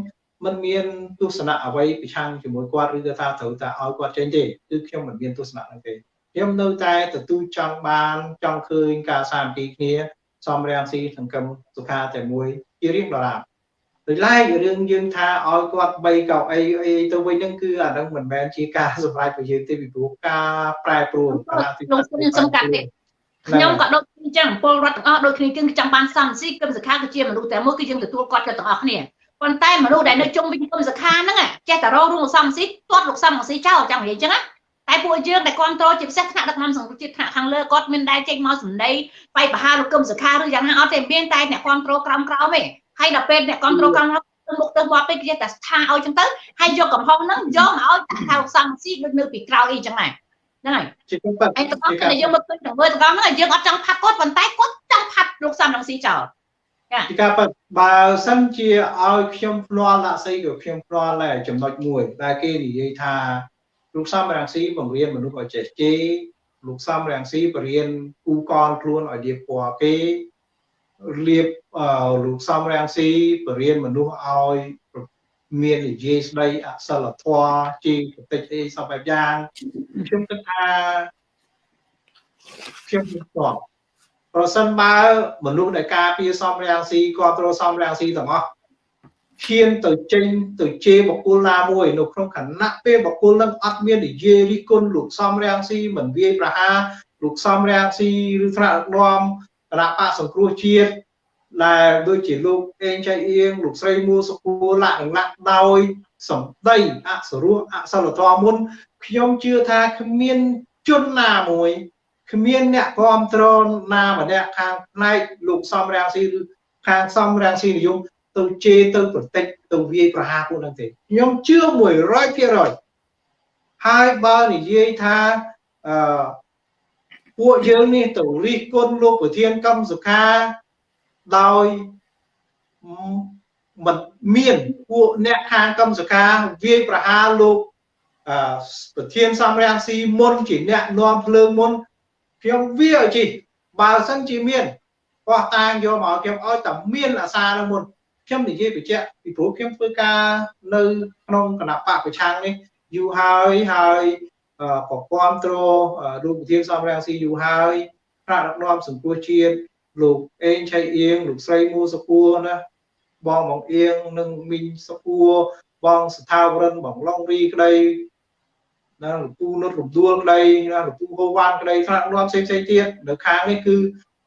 [SPEAKER 2] មិនមានទស្សនៈអ្វីប្រឆាំងជាមួយគាត់ឬក៏ថាត្រូវតែឲ្យគាត់ចេញទេគឺខ្ញុំមិនមានទស្សនៈហ្នឹងទេខ្ញុំនៅតែទទួលចង់បានចង់ឃើញការសាមគ្គីគ្នាសំរាំងស៊ីសង្គមសុខាតែមួយជារៀងដរាបដោយឡែករឿងយើងថាឲ្យគាត់3កៅអីអីទៅវិញហ្នឹងគឺអាហ្នឹងមិនមែនជាការសម្រេចរបស់យើងទេពីព្រោះការប្រែប្រួល
[SPEAKER 3] ក្នុងខ្ញុំសំកាត់ទេ ខ្ញុំក៏ដូចអញ្ចឹងពលរដ្ឋទាំងអស់ដូចគ្នាគឺចង់បានសំស៊ីគឹមសខាគឺជាមនុស្សតែមួយគឺយើងទទួលគាត់ទៅទាំងអស់គ្នាប៉ុន្តែមនុស្សដែលនៅជុំវិញគឹមសខាហ្នឹងចេះតែរងរឿងសំស៊ីទាត់លោកសំស៊ីចោលចង់និយាយអញ្ចឹងណាតែពួកយើងដែលគ្រប់គ្រងជាពិសេសថ្នាក់ដឹកនាំសង្គមជាតិថ្នាក់ខាងលើគាត់មានដែរចេញមកសម្ដីបៃបហាលោកគឹមសខាឬយ៉ាងណាអត់ទេមានតែអ្នកគ្រប់គ្រងក្រោមក្រោមទេហើយដល់ពេលអ្នកគ្រប់គ្រងក្រោមមុខទៅមកពេកគេតែស្ថាឲ្យចឹងទៅហើយយកកំហុសហ្នឹងយកមកឲ្យថាលោកសំស៊ីដូចនៅពីក្រោយអីចឹងដែរ ហ្នឹងហើយជាពិតហើយទាំងអស់គ្នាយើងមកឃើញទាំងមើលទាំងអស់ហ្នឹងយើងអត់ចង់ផាត់គាត់ប៉ុន្តែគាត់ចង់ផាត់លោកសំរងស៊ីចោល
[SPEAKER 2] ជាការពិតបើសិនជាឲ្យខ្ញុំភ្នាល់ដាក់ស្អីក៏ខ្ញុំភ្នាល់ដែរចំណុចមួយដែលគេនិយាយថាលោកសំរងស៊ីបង្រៀនមនុស្សឲ្យចេះជេរលោកសំរងស៊ីបរៀនគូកលខ្លួនឲ្យលៀបពណ៌គេលៀបលោកសំរងស៊ីបរៀនមនុស្សឲ្យ មាននិយាយស្ដីអសិលធម៌ជាប្រតិចអីសពបែបយ៉ាងខ្ញុំគិតថាខ្ញុំមិនស្គាល់ប្រសិនបើមនុស្សដែលការពារសំរាំងស៊ីគ្រប់គ្រងសំរាំងស៊ីទាំងអស់ឈានទៅចេញទៅជេរបកគលណាមួយនៅក្នុងខណៈពេលបកគលនឹងអត់មាននិយាយរិះគន់លោកសំរាំងស៊ីមិនវាយប្រហារលោកសំរាំងស៊ីឬថ្នាក់ដឹកនាំគណៈបកសង្គ្រោះជាតិ ដែលដូចជាលោកអេងចៃអៀងលោកស្រីមួសុគូលៈនឹងណាក់ដោយសម្ដីអសរោះអសិលធម៌មុនខ្ញុំជឿថាគ្មានជនណាមួយគ្មានអ្នកគ្រប់គ្រងណាម្នាក់ខាងផ្នែកលោកសំរាំងស៊ីឬខាងសំរាំងស៊ីនិយមទៅជេរទៅប្រតិចទៅវាយប្រហារពួកហ្នឹងទេខ្ញុំជឿ100%ហើយបើនិយាយថាអឺពួកយើងនេះទៅរិះគន់លោកប្រធានកម្មសុខា ដោយមិនមានពួកអ្នកខាងកម្មសខាវាយប្រហារលោកប្រធានសំរាំងស៊ីមុនជាអ្នកនាំភ្លើងមុនខ្ញុំវាឲ្យជីបើសិនជាមានបោះតាងយកមកខ្ញុំឲ្យតែមានអាសានឹងមុនខ្ញុំនិយាយបញ្ជាក់ពីព្រោះខ្ញុំធ្វើការនៅក្នុងគណៈបកប្រឆាំងនេះយូរហើយហើយក៏គ្រប់គ្រងលោកប្រធានសំរាំងស៊ីយូរហើយថ្នាក់ដឹកនាំសង្គមជាតិ លោកអេងឆៃអៀងលោកស្រីមូសុពួរណាបងបងអៀងនិងមីងសុពួរបងស្ថាវរិនបងឡុងរីក្តីណាលោកពូនុតរំដួលក្តីណាលោកពូហូវ៉ាន់ក្តីថ្នាក់នាំផ្សេងផ្សេងទៀតនៅខាងនេះគឺ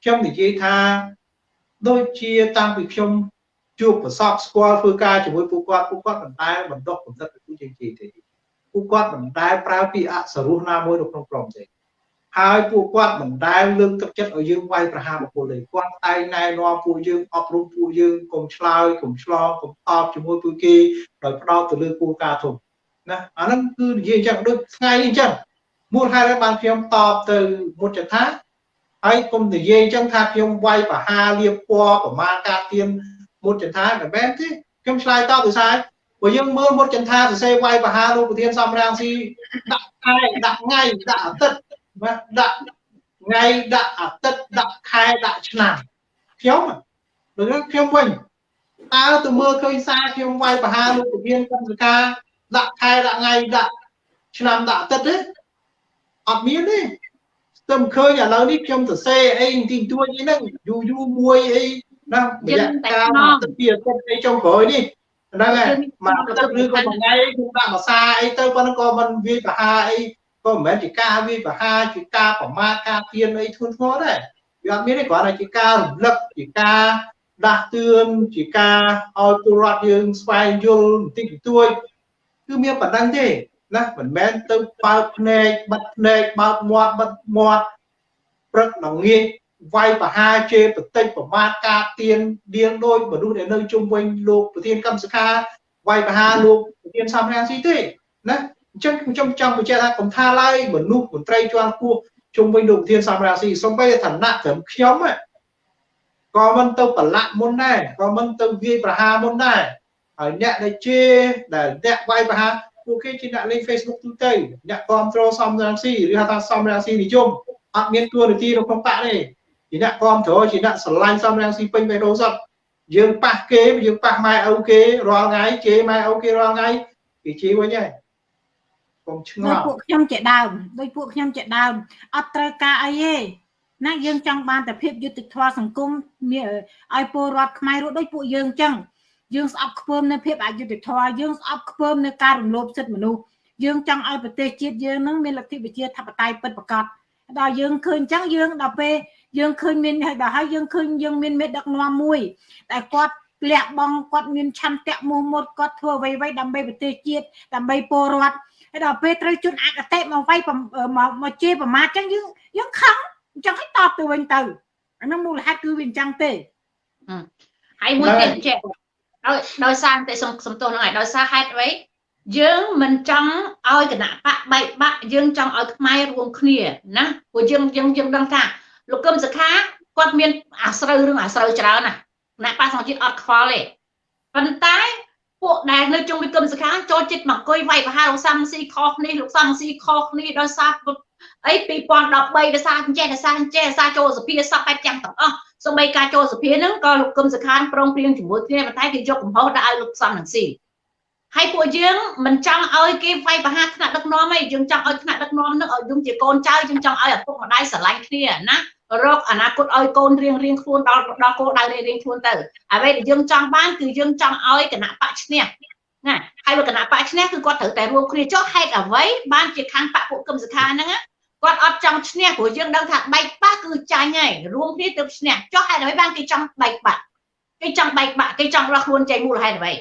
[SPEAKER 2] ខ្ញុំនិយាយថាដូចជាតាំងពីខ្ញុំជួបប្រសពស្គាល់ធ្វើការជាមួយពួកគាត់ពួកគាត់មិនដែលបណ្ដុះកំណត់ពីពួកយើងទេពួកគាត់មិនដែលប្រើពីអសរោះណាមួយនៅក្នុងក្រុមទេ ហើយពួកគាត់មិនដែលលើកទឹកចិត្តឲ្យយើងវាយប្រហារបុគ្គលទេគាត់តែងណែនាំពួកយើងអប់រំពួកយើងកុំឆ្លើយកុំឆ្លងកុំតបជាមួយពួកគេដោយផ្ដោតទៅលើគោលការណ៍ធំណាអាហ្នឹងគឺនិយាយអញ្ចឹងដូចថ្ងៃអញ្ចឹងមូលហេតុហើយបានខ្ញុំតបទៅមុតចថាហើយកុំនិយាយអញ្ចឹងថាខ្ញុំវាយប្រហារលៀបពណ៌ប្រមាណការទៀនមុតចថាមិនមែនទេខ្ញុំឆ្លើយតបទៅសារបើយើងមើលមុតចន្ទាសរសេរវាយប្រហារលោកប្រធានសំរាំងស៊ីដាក់ខែដាក់ថ្ងៃដាក់អាទិត្យ បាទដាក់ថ្ងៃដាក់អាទិត្យដាក់ខែដាក់ឆ្នាំខ្ញុំដូចខ្ញុំវិញតើទៅមើលឃើញសារខ្ញុំវាយបហាលោកប្រធានកម្មការដាក់ខែដាក់ថ្ងៃដាក់ឆ្នាំដាក់អាទិត្យទេអត់មានទេស្ទឹមឃើញឥឡូវនេះខ្ញុំសរសេរអីទីទួចអីហ្នឹងយូរយូរមួយអីណារយៈកាលទៅពីអាទិត្យអីចុងក្រោយនេះហ្នឹងហើយមកអាទិត្យឬក៏មួយថ្ងៃខ្ញុំដាក់ភាសាអីទៅប៉ុន្តែក៏មិនវាយបហាអី ក៏មិនមែនជាការវាប្រហារជាការប្រមាថការទៀនអីធ្ងន់ធ្ងរដែរវាអត់មានទេគ្រាន់តែជាការរំលឹកជាការដាស់តឿនជាការឲ្យពលរដ្ឋយើងស្វែងយល់បន្តិចបន្តួចគឺមានប៉ុណ្្នឹងទេណាមិនមែនទៅបើកភ្នែកបិទភ្នែកបើកមាត់បិទមាត់ព្រឹកដល់ងាយវាយប្រហារជេរបន្តិចប្រមាថការទៀនដៀងដូចមនុស្សដែលនៅជុំវិញលោកប្រធានកម្មសខាវាយប្រហារលោកប្រធានសំរាំងស៊ីទេណា អញ្ចឹងខ្ញុំចង់បញ្ជាក់ថាកុំថាឡើយមនុស្សមន្ត្រីជាន់ខ្ពស់ជុំវិញលោកធានសំរាស៊ីសំបីឋានៈត្រឹមខ្ញុំក៏មិនទៅប្រឡាក់មុនដែរក៏មិនទៅវាយប្រហារមុនដែរហើយអ្នកដែលជេរដែលអ្នកវាយប្រហារពួកគេជាអ្នកលេង Facebook ទូទៅអ្នកគ្រប់គ្រងសំរាស៊ីឬហៅថាសំរាស៊ីនិយមអត់មានទួនាទីនៅក្នុងបកទេជាអ្នកគ្រប់គ្រងជាអ្នកស្រឡាញ់សំរាស៊ីពេញបេះដូងសតយើងប៉ះគេយើងប៉ះម៉ែឪគេរាល់ថ្ងៃជេរម៉ែឪគេរាល់ថ្ងៃគេជេរវិញហើយ កុំឆ្ងល់
[SPEAKER 1] ដូចពួកខ្ញុំជាដើមដូចពួកខ្ញុំជាដើមអត់ត្រូវការអីទេណាយើងចង់បានតែភាពយុត្តិធម៌សង្គមឲ្យពលរដ្ឋខ្មែររស់ដូចពួកយើងចឹងយើងស្អប់ខ្ពើមនៅភាពអយុត្តិធម៌យើងស្អប់ខ្ពើមនៅការរំលោភសិទ្ធិមនុស្សយើងចង់ឲ្យប្រទេសជាតិយើងនឹងមានលទ្ធិប្រជាធិបតេយ្យពិតប្រាកដដល់យើងឃើញចឹងយើងដល់ពេលយើងឃើញមានហើយដល់ហើយយើងឃើញយើងមានមេដឹកនាំមួយតែគាត់លះបង់គាត់មានឆន្ទៈមោះមុតគាត់ធ្វើអ្វីៗដើម្បីប្រទេសជាតិដើម្បីពលរដ្ឋ ហើយដល់ពេលត្រូវជន់អកតេមកវាយមកមកជេរប្រមាថចឹងយើងយើងខឹងអញ្ចឹងឲ្យតបទៅវិញទៅអានោះមូលហេតុគឺវាអញ្ចឹងទេ
[SPEAKER 3] ហើយមួយទៀតចេះដោយដោយសារតែសំសំទោសហ្នឹងហើយដោយសារហេតុអ្វីយើងមិនចង់ឲ្យគណៈបកបែកបាក់យើងចង់ឲ្យខ្មែររួមគ្នាណាព្រោះយើងយើងយើងដឹងថាលោកកឹមសុខាគាត់មានអាស្រូវរឿងអាស្រូវច្រើនណាគណៈបកសង្ជាតិអត់ខ្វល់ទេប៉ុន្តែ ពួកដែលនៅជុំវិញគឹមសខាចូលចិត្តមកអង្គុយវាយប្រហារលោកសំស៊ីខុសគ្នាលោកសំស៊ីខុសគ្នាដោយសារអី2013ដោយសារចេះដោយសារចេះដោយសារចូលសភាសពបែបចាំទាំងអស់សូម្បីការចូលសភាហ្នឹងក៏លោកគឹមសខានប្រងព្រៀងជាមួយគ្នាប៉ុន្តែគេយកកំហុសដាក់ឲ្យលោកសំនឹងស៊ីហើយពួកយើងមិនចង់ឲ្យគេវាយប្រហារថ្នាក់ដឹកនាំទេយើងចង់ឲ្យថ្នាក់ដឹកនាំនឹងឲ្យយើងជាកូនចៅយើងចង់ឲ្យឪពុកម្ដាយស្រឡាញ់គ្នាណា រកអនាគតឲ្យកូនរៀងរៀងខ្លួនដល់ដល់គោលដៅរៀងរៀងខ្លួនទៅអ្វីដែលយើងចង់បានគឺយើងចង់ឲ្យគណៈបកឈ្នះណាហើយបើគណៈបកឈ្នះគឺគាត់ត្រូវតែរួមគ្នាចុះហេតុអ្វីបានជាខាងបកពួកគឹមសខាហ្នឹងគាត់អត់ចង់ឈ្នះព្រោះយើងដឹងថាបែកបាក់គឺចាញ់ហើយរួមគ្នាទើបឈ្នះចុះហេតុអ្វីបានគេចង់បែកបាក់គេចង់បែកបាក់គេចង់រកខ្លួនចេញមូលហេតុអ្វី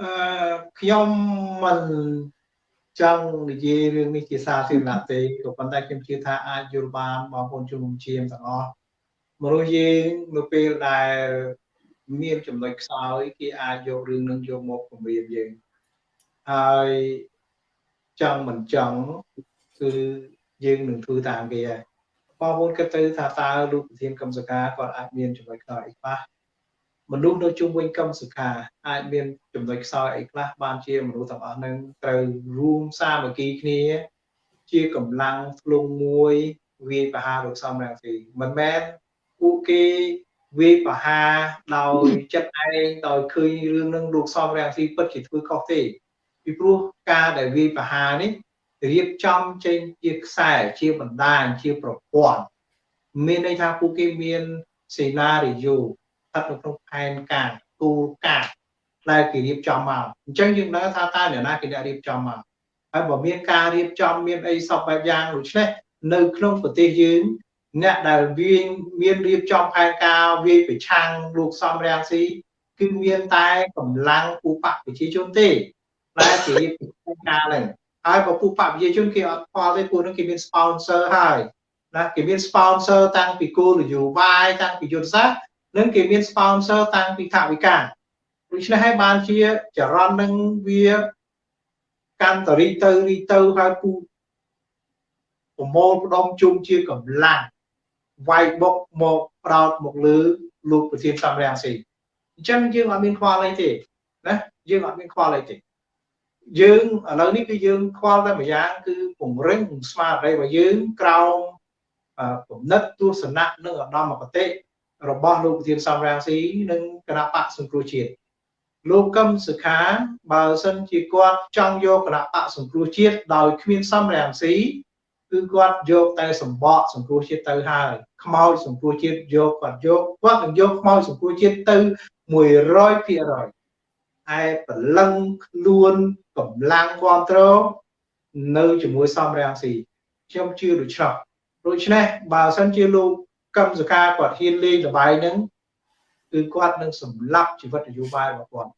[SPEAKER 2] អឺខ្ញុំមិន ចង់និយាយរឿងនេះជាសាធារណៈទេក៏ប៉ុន្តែខ្ញុំជឿថាអាចយល់បានបងប្អូនជំនុំជៀមទាំងអស់មនុស្សយើងនៅពេលដែលមានចំណុចខ្សោយគេអាចយករឿងនឹងយកមកគម្រាមយើងហើយចង់មិនចង់គឺយើងនឹងធ្វើតាមគេហើយបងប្អូនគិតទៅថាតើលោកប្រធានកម្មសកាគាត់អាចមានចំណុចខ្សោយអីខ្លះ មនុស្សនៅជុំវិញកម្មសខាអាចមានចំណុចខ្សោយអីខ្លះបានជាមនុស្សទាំងអស់នឹងត្រូវរួមសាមគ្គីគ្នា ជាកម្លាំងធ្លុងមួយវាយប្រហារលោកសំរងស៊ីមិនមែនពួកគេវាយប្រហារដោយចិត្តឯងដោយឃើញរឿងនឹងលោកសំរងស៊ីពិតជាធ្វើខុសទេពីព្រោះការដែលវាយប្រហារនេះរៀបចំចេញជាខ្សែជាបណ្ដាញជាប្រព័ន្ធមានន័យថាពួកគេមានសេណារីយ៉ូ ស្ថិតនៅក្នុងផែនការគោលការណ៍ដែលគេរៀបចំមកអញ្ចឹងយើងដឹងថាតើអ្នកណាគេអ្នករៀបចំមកហើយបើមានការរៀបចំមានអីសពបែបយ៉ាងដូច្នេះនៅក្នុងប្រទេសយើងអ្នកដែលវាមានរៀបចំផែនការវាយប្រឆាំងលោកសំរាំងស៊ីគឺមានតែកម្លាំងឧបប្រជាជនទេដែលគេរៀបចំការហ្នឹងហើយបើពួកបព្វជិជនគេអត់ខ្វល់ទេពួកនឹងគេមាន sponsor ហើយណាគេមាន sponsor តាំងពីគោលនយោបាយតាំងពីយុទ្ធសាស្ត្រ និងគេមាន sponsor តាំងពីថវិកាដូច្នេះហើយបានជាចរន្តនឹងវាកាន់តរីទៅរីទៅហើយពូប្រមូលផ្ដុំជុំជាកម្លាំងវាយបុកមកប្រោតមកលើលោកប្រធានសំរាំងស៊ីអញ្ចឹងយើងអត់មានខ្វល់អីទេណាយើងអត់មានខ្វល់អីទេយើងឥឡូវនេះគឺយើងខ្វល់តែម្យ៉ាងគឺពង្រឹងស្មារតីរបស់យើងក្រោមគំនិតទស្សនៈនិងឧត្តមគតិ របស់លោកប្រធានសំរាំងស៊ីនិងគណៈបកសង្គ្រោះជាតិលោកកឹមសុខាបើសិនជាគាត់ចង់យកគណៈបកសង្គ្រោះជាតិដោយគ្មានសំរាំងស៊ីគឺគាត់យកតែសម្បកសង្គ្រោះជាតិទៅហើយខ្មោចសង្គ្រោះជាតិយកគាត់យកគាត់នឹងយកខ្មោចសង្គ្រោះជាតិទៅ100%ឯព្រលឹងខ្លួនកម្លាំងគ្រប់គ្រងនៅជាមួយសំរាំងស៊ីខ្ញុំជឿដូច្នោះដូច្នេះបើសិនជាលោក កឹមសកាគាត់ហ៊ានលេងល្បែងហ្នឹងគឺគាត់នឹងសម្លាប់ជីវិតនយោបាយរបស់គាត់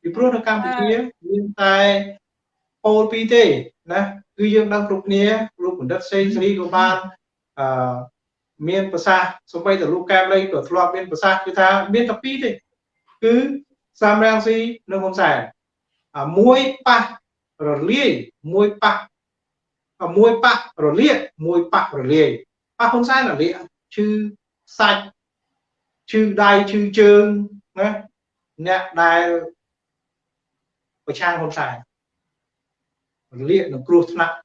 [SPEAKER 2] ពីព្រោះនៅកម្ពុជាមានតែពោលពីរទេណាគឺយើងដឹងគ្រប់គ្នាលោកបណ្ឌិតសេងសេរីក៏បានអឺមានប្រសាសន៍សម្បីតែលោកកែមលីក៏ធ្លាប់មានប្រសាសន៍គឺថាមានតែពីរទេគឺសំរាំងស៊ីនិងហ៊ុនសែនមួយប៉ះរលាយមួយប៉ះមួយប៉ះរលាកមួយប៉ះរលាយប៉ះហ៊ុនសែនរលាក ឈឺសាច់ឈឺដៃឈឺជើងណាអ្នកដែលប្រឆាំងហ៊ុនសែនរលាកនឹងគ្រោះថ្នាក់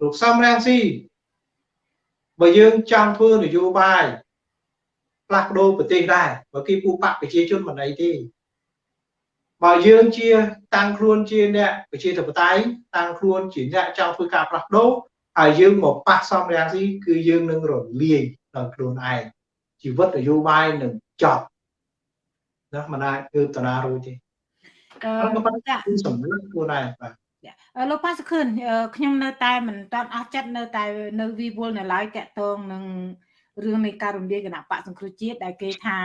[SPEAKER 2] លោកសំរាំងស៊ីបើយើងចង់ធ្វើនយោបាយផ្លាស់ប្ដូរប្រទេសដែរបើគេពូបកប្រជាជនមិនអីទេបើយើងជាតាំងខ្លួនជាអ្នកប្រជាធិបតេយ្យតាំងខ្លួនជាអ្នកចង់ធ្វើការផ្លាស់ប្ដូរ ហើយយើងមកប៉ះសំរាំងស៊ីគឺយើងនឹងរលាយដល់ខ្លួនឯងជីវិតនយោបាយនឹងចប់ណាមិនអាចគឺតាណារួចទេអឺសម្រាប់ខ្លួនឯងបាទ
[SPEAKER 1] លោកប៉ាសខឿនខ្ញុំនៅតែមិនតាន់អស់ចិត្តនៅតែនៅវិវលនៅឡើយតកតងនឹងរឿងនៃការរំលាយគណៈបកសង្គ្រោះជាតិដែលគេថា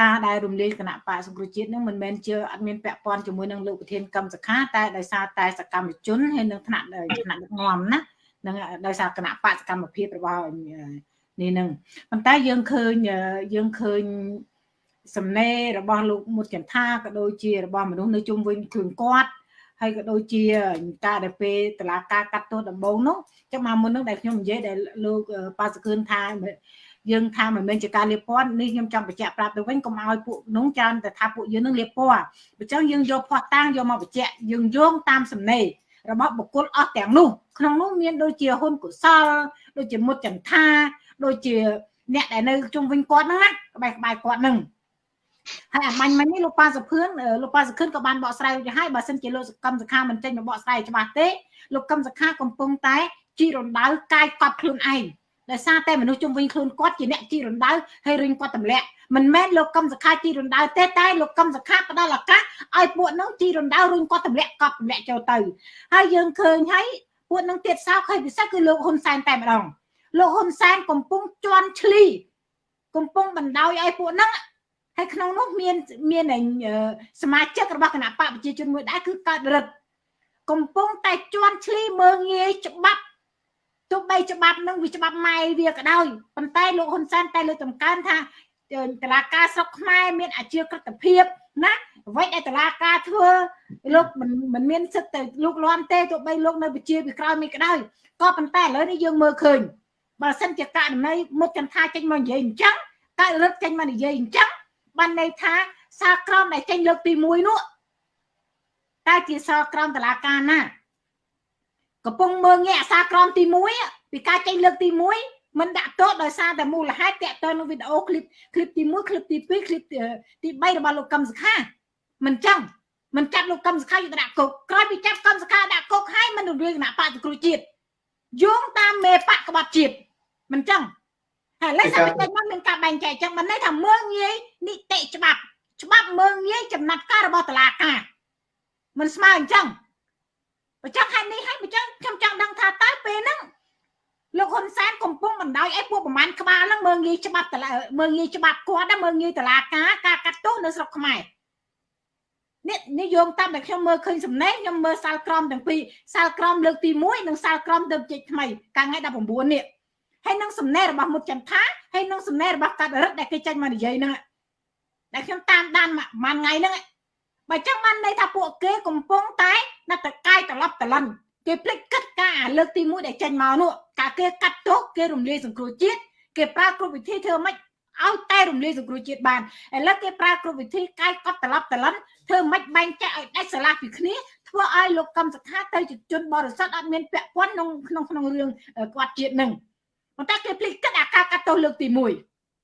[SPEAKER 1] ការដែលរំលាយគណៈបកសង្គ្រោះជាតិនឹងមិនមែនជាអត់មានពាក់ព័ន្ធជាមួយនឹងលោកប្រធានកម្មសខាតែដោយសារតែសកម្មជនហើយនឹងថ្នាក់ថ្នាក់ដឹកនាំណា នឹងដោយសារគណៈបកសកម្មភាពរបស់នេះនឹងប៉ុន្តែយើងឃើញយើងឃើញសំណេររបស់លោកមុតចន្ទាក៏ដូចជារបស់មនុស្សនៅជុំវិញខ្លួនគាត់ហើយក៏ដូចជាការដែលពេលតឡាការកាត់ទោសដំបងនោះចឹងមកមុននឹងដែលខ្ញុំនិយាយដែលលោកប៉ាសកឿនថាយើងថាមិនមែនជាការលៀបពណ៌នេះខ្ញុំចង់បញ្ជាក់ប្រាប់ទៅវិញកុំឲ្យពួកនោះច្រើនតែថាពួកយើងនឹងលៀបពណ៌អញ្ចឹងយើងយកផោះតាំងយកមកបញ្ជាក់យើងយោងតាមសំណេរ របស់បុគ្គលអស់ទាំងនោះក្នុងនោះមានដូចជាហ៊ុនកុសលដូចជាមុតចន្ទាដូចជាអ្នកដែលនៅជុំវិញគាត់ហ្នឹងណាក្បែរក្បែរគាត់ហ្នឹងហើយអាមាញ់មិញនេះលោកប៉ាសុភឿនលោកប៉ាសុខឿនក៏បានបកស្រាយទៅហើយបើសិនជាលោកកម្មសខាមិនចេញមកបកស្រាយច្បាស់ទេលោកកម្មសខាកំពុងតែជីរំដៅកាយកប់ខ្លួនឯង ដោយសារតែមនុស្សជុំវិញខ្លួនគាត់ជាអ្នកជីរំដៅហើយរុញគាត់ទម្លាក់មិនមែនលោកកឹមសខាជីរំដៅទេតែលោកកឹមសខាផ្ដល់ឱកាសឲ្យពួកនោះជីរំដៅរុញគាត់ទម្លាក់កប់ទម្លាក់ចូលទៅហើយយើងឃើញហើយពពួកនឹងទៀតសោកហើយពិសេសគឺលោកហ៊ុនសែនតែម្ដងលោកហ៊ុនសែនកំពុងជន់ឈ្លីកំពុងបណ្ដោយឲ្យពួកហ្នឹងហើយក្នុងនោះមានមានសមាជិករបស់គណៈបកប្រជាជនមួយដែរគឺកើតរិទ្ធកំពុងតែជន់ឈ្លីមើងងាយច្បាប់ ទោះបីច្បាប់នឹងវាច្បាប់ម៉ែវាក៏ដោយប៉ុន្តែលោកហ៊ុនសែនតែលើកតម្កើងថាតឡាការស្រុកខ្មែរមានអាជីវក្រតភាពណាអ្វីដែលតឡាការធ្វើលោកមិនមិនមានសិទ្ធទៅលោកលន់ទេទោះបីលោកនៅវិជាពីក្រោយមានក៏ដោយក៏ប៉ុន្តែឥឡូវនេះយើងមើលឃើញបើសិនជាករណីមុខចន្ទថាចេញមកនិយាយអញ្ចឹងកើតរឹតចេញមកនិយាយអញ្ចឹងបានន័យថាសារក្រមដែលចេញលើកទី1នោះតើជាសារក្រមតឡាការណា កំពុងមើងងាកអសារក្រមទី1ពីការចេញលើកទី1មិនដាក់ទោសដោយសារតែមូលហេតុតាក់ទងនឹងវីដេអូឃ្លីបឃ្លីបទី1ឃ្លីបទី2ឃ្លីបទី3របស់លោកកឹមសុខាមិនចឹងមិនចាប់លោកកឹមសុខាយកដាក់គុកក្រោយពីចាប់កឹមសុខាដាក់គុកហើយមិនរំលាយគណៈបកសង្គ្រោះជាតិយោងតាមមេបកក្បត់ជាតិមិនចឹងហើយឡើយសាច់តែមកមានការបែងចែកចឹងមិនន័យថាមើងងាយនីតិច្បាប់ច្បាប់មើងងាយចំណាត់ការរបស់តុលាការមិនស្មើអញ្ចឹង បើចឹងហេតុនេះហើយបើចឹងខ្ញុំចង់ដឹងថាតើពេលហ្នឹងលោកហ៊ុនសែនកំពុងបណ្ដោយឲ្យពួកប្រមាណក្បាលហ្នឹងមើងងាយច្បាប់តឡាមើងងាយច្បាប់គាត់ណាមើងងាយតឡាការការកាត់ទោសនៅស្រុកខ្មែរនេះនិយមតាមដែលខ្ញុំមើលឃើញសំណេងខ្ញុំមើលសាលក្រមទាំងពីរសាលក្រមលើកទី1និងសាលក្រមទៅជិចថ្មីកាលថ្ងៃ19នេះហើយនឹងសំណេររបស់មុតចន្ទថាហើយនឹងសំណេររបស់កាត់រិទ្ធដែលគេចេញមកនិយាយហ្នឹងដែលខ្ញុំតាមដានមួយថ្ងៃហ្នឹង បើចឹងបានន័យថាពួកគេកំពុងតែណាត់តកាយត្រឡប់ត្រឡិនគេភ្លេចគិតការអាលើកទី1ដែលចេញមកនោះកាគេកាត់ទោសគេរំលាយសង្គ្រោះជាតិគេប្រើគ្រប់វិធីធ្វើម៉េចឲ្យតែរំលាយសង្គ្រោះជាតិបានឥឡូវគេប្រើគ្រប់វិធីកាយកត់ត្រឡប់ត្រឡិនធ្វើម៉េចបែងចែកឲ្យដាច់ស្រឡះពីគ្នាធ្វើឲ្យលោកកម្មសខាទៅជាជនបរិសុទ្ធអត់មានពាក់ព័ន្ធក្នុងក្នុងក្នុងរឿងគាត់ជាតិនឹងប៉ុន្តែគេភ្លេចគិតអាការកាត់ទោសលើកទី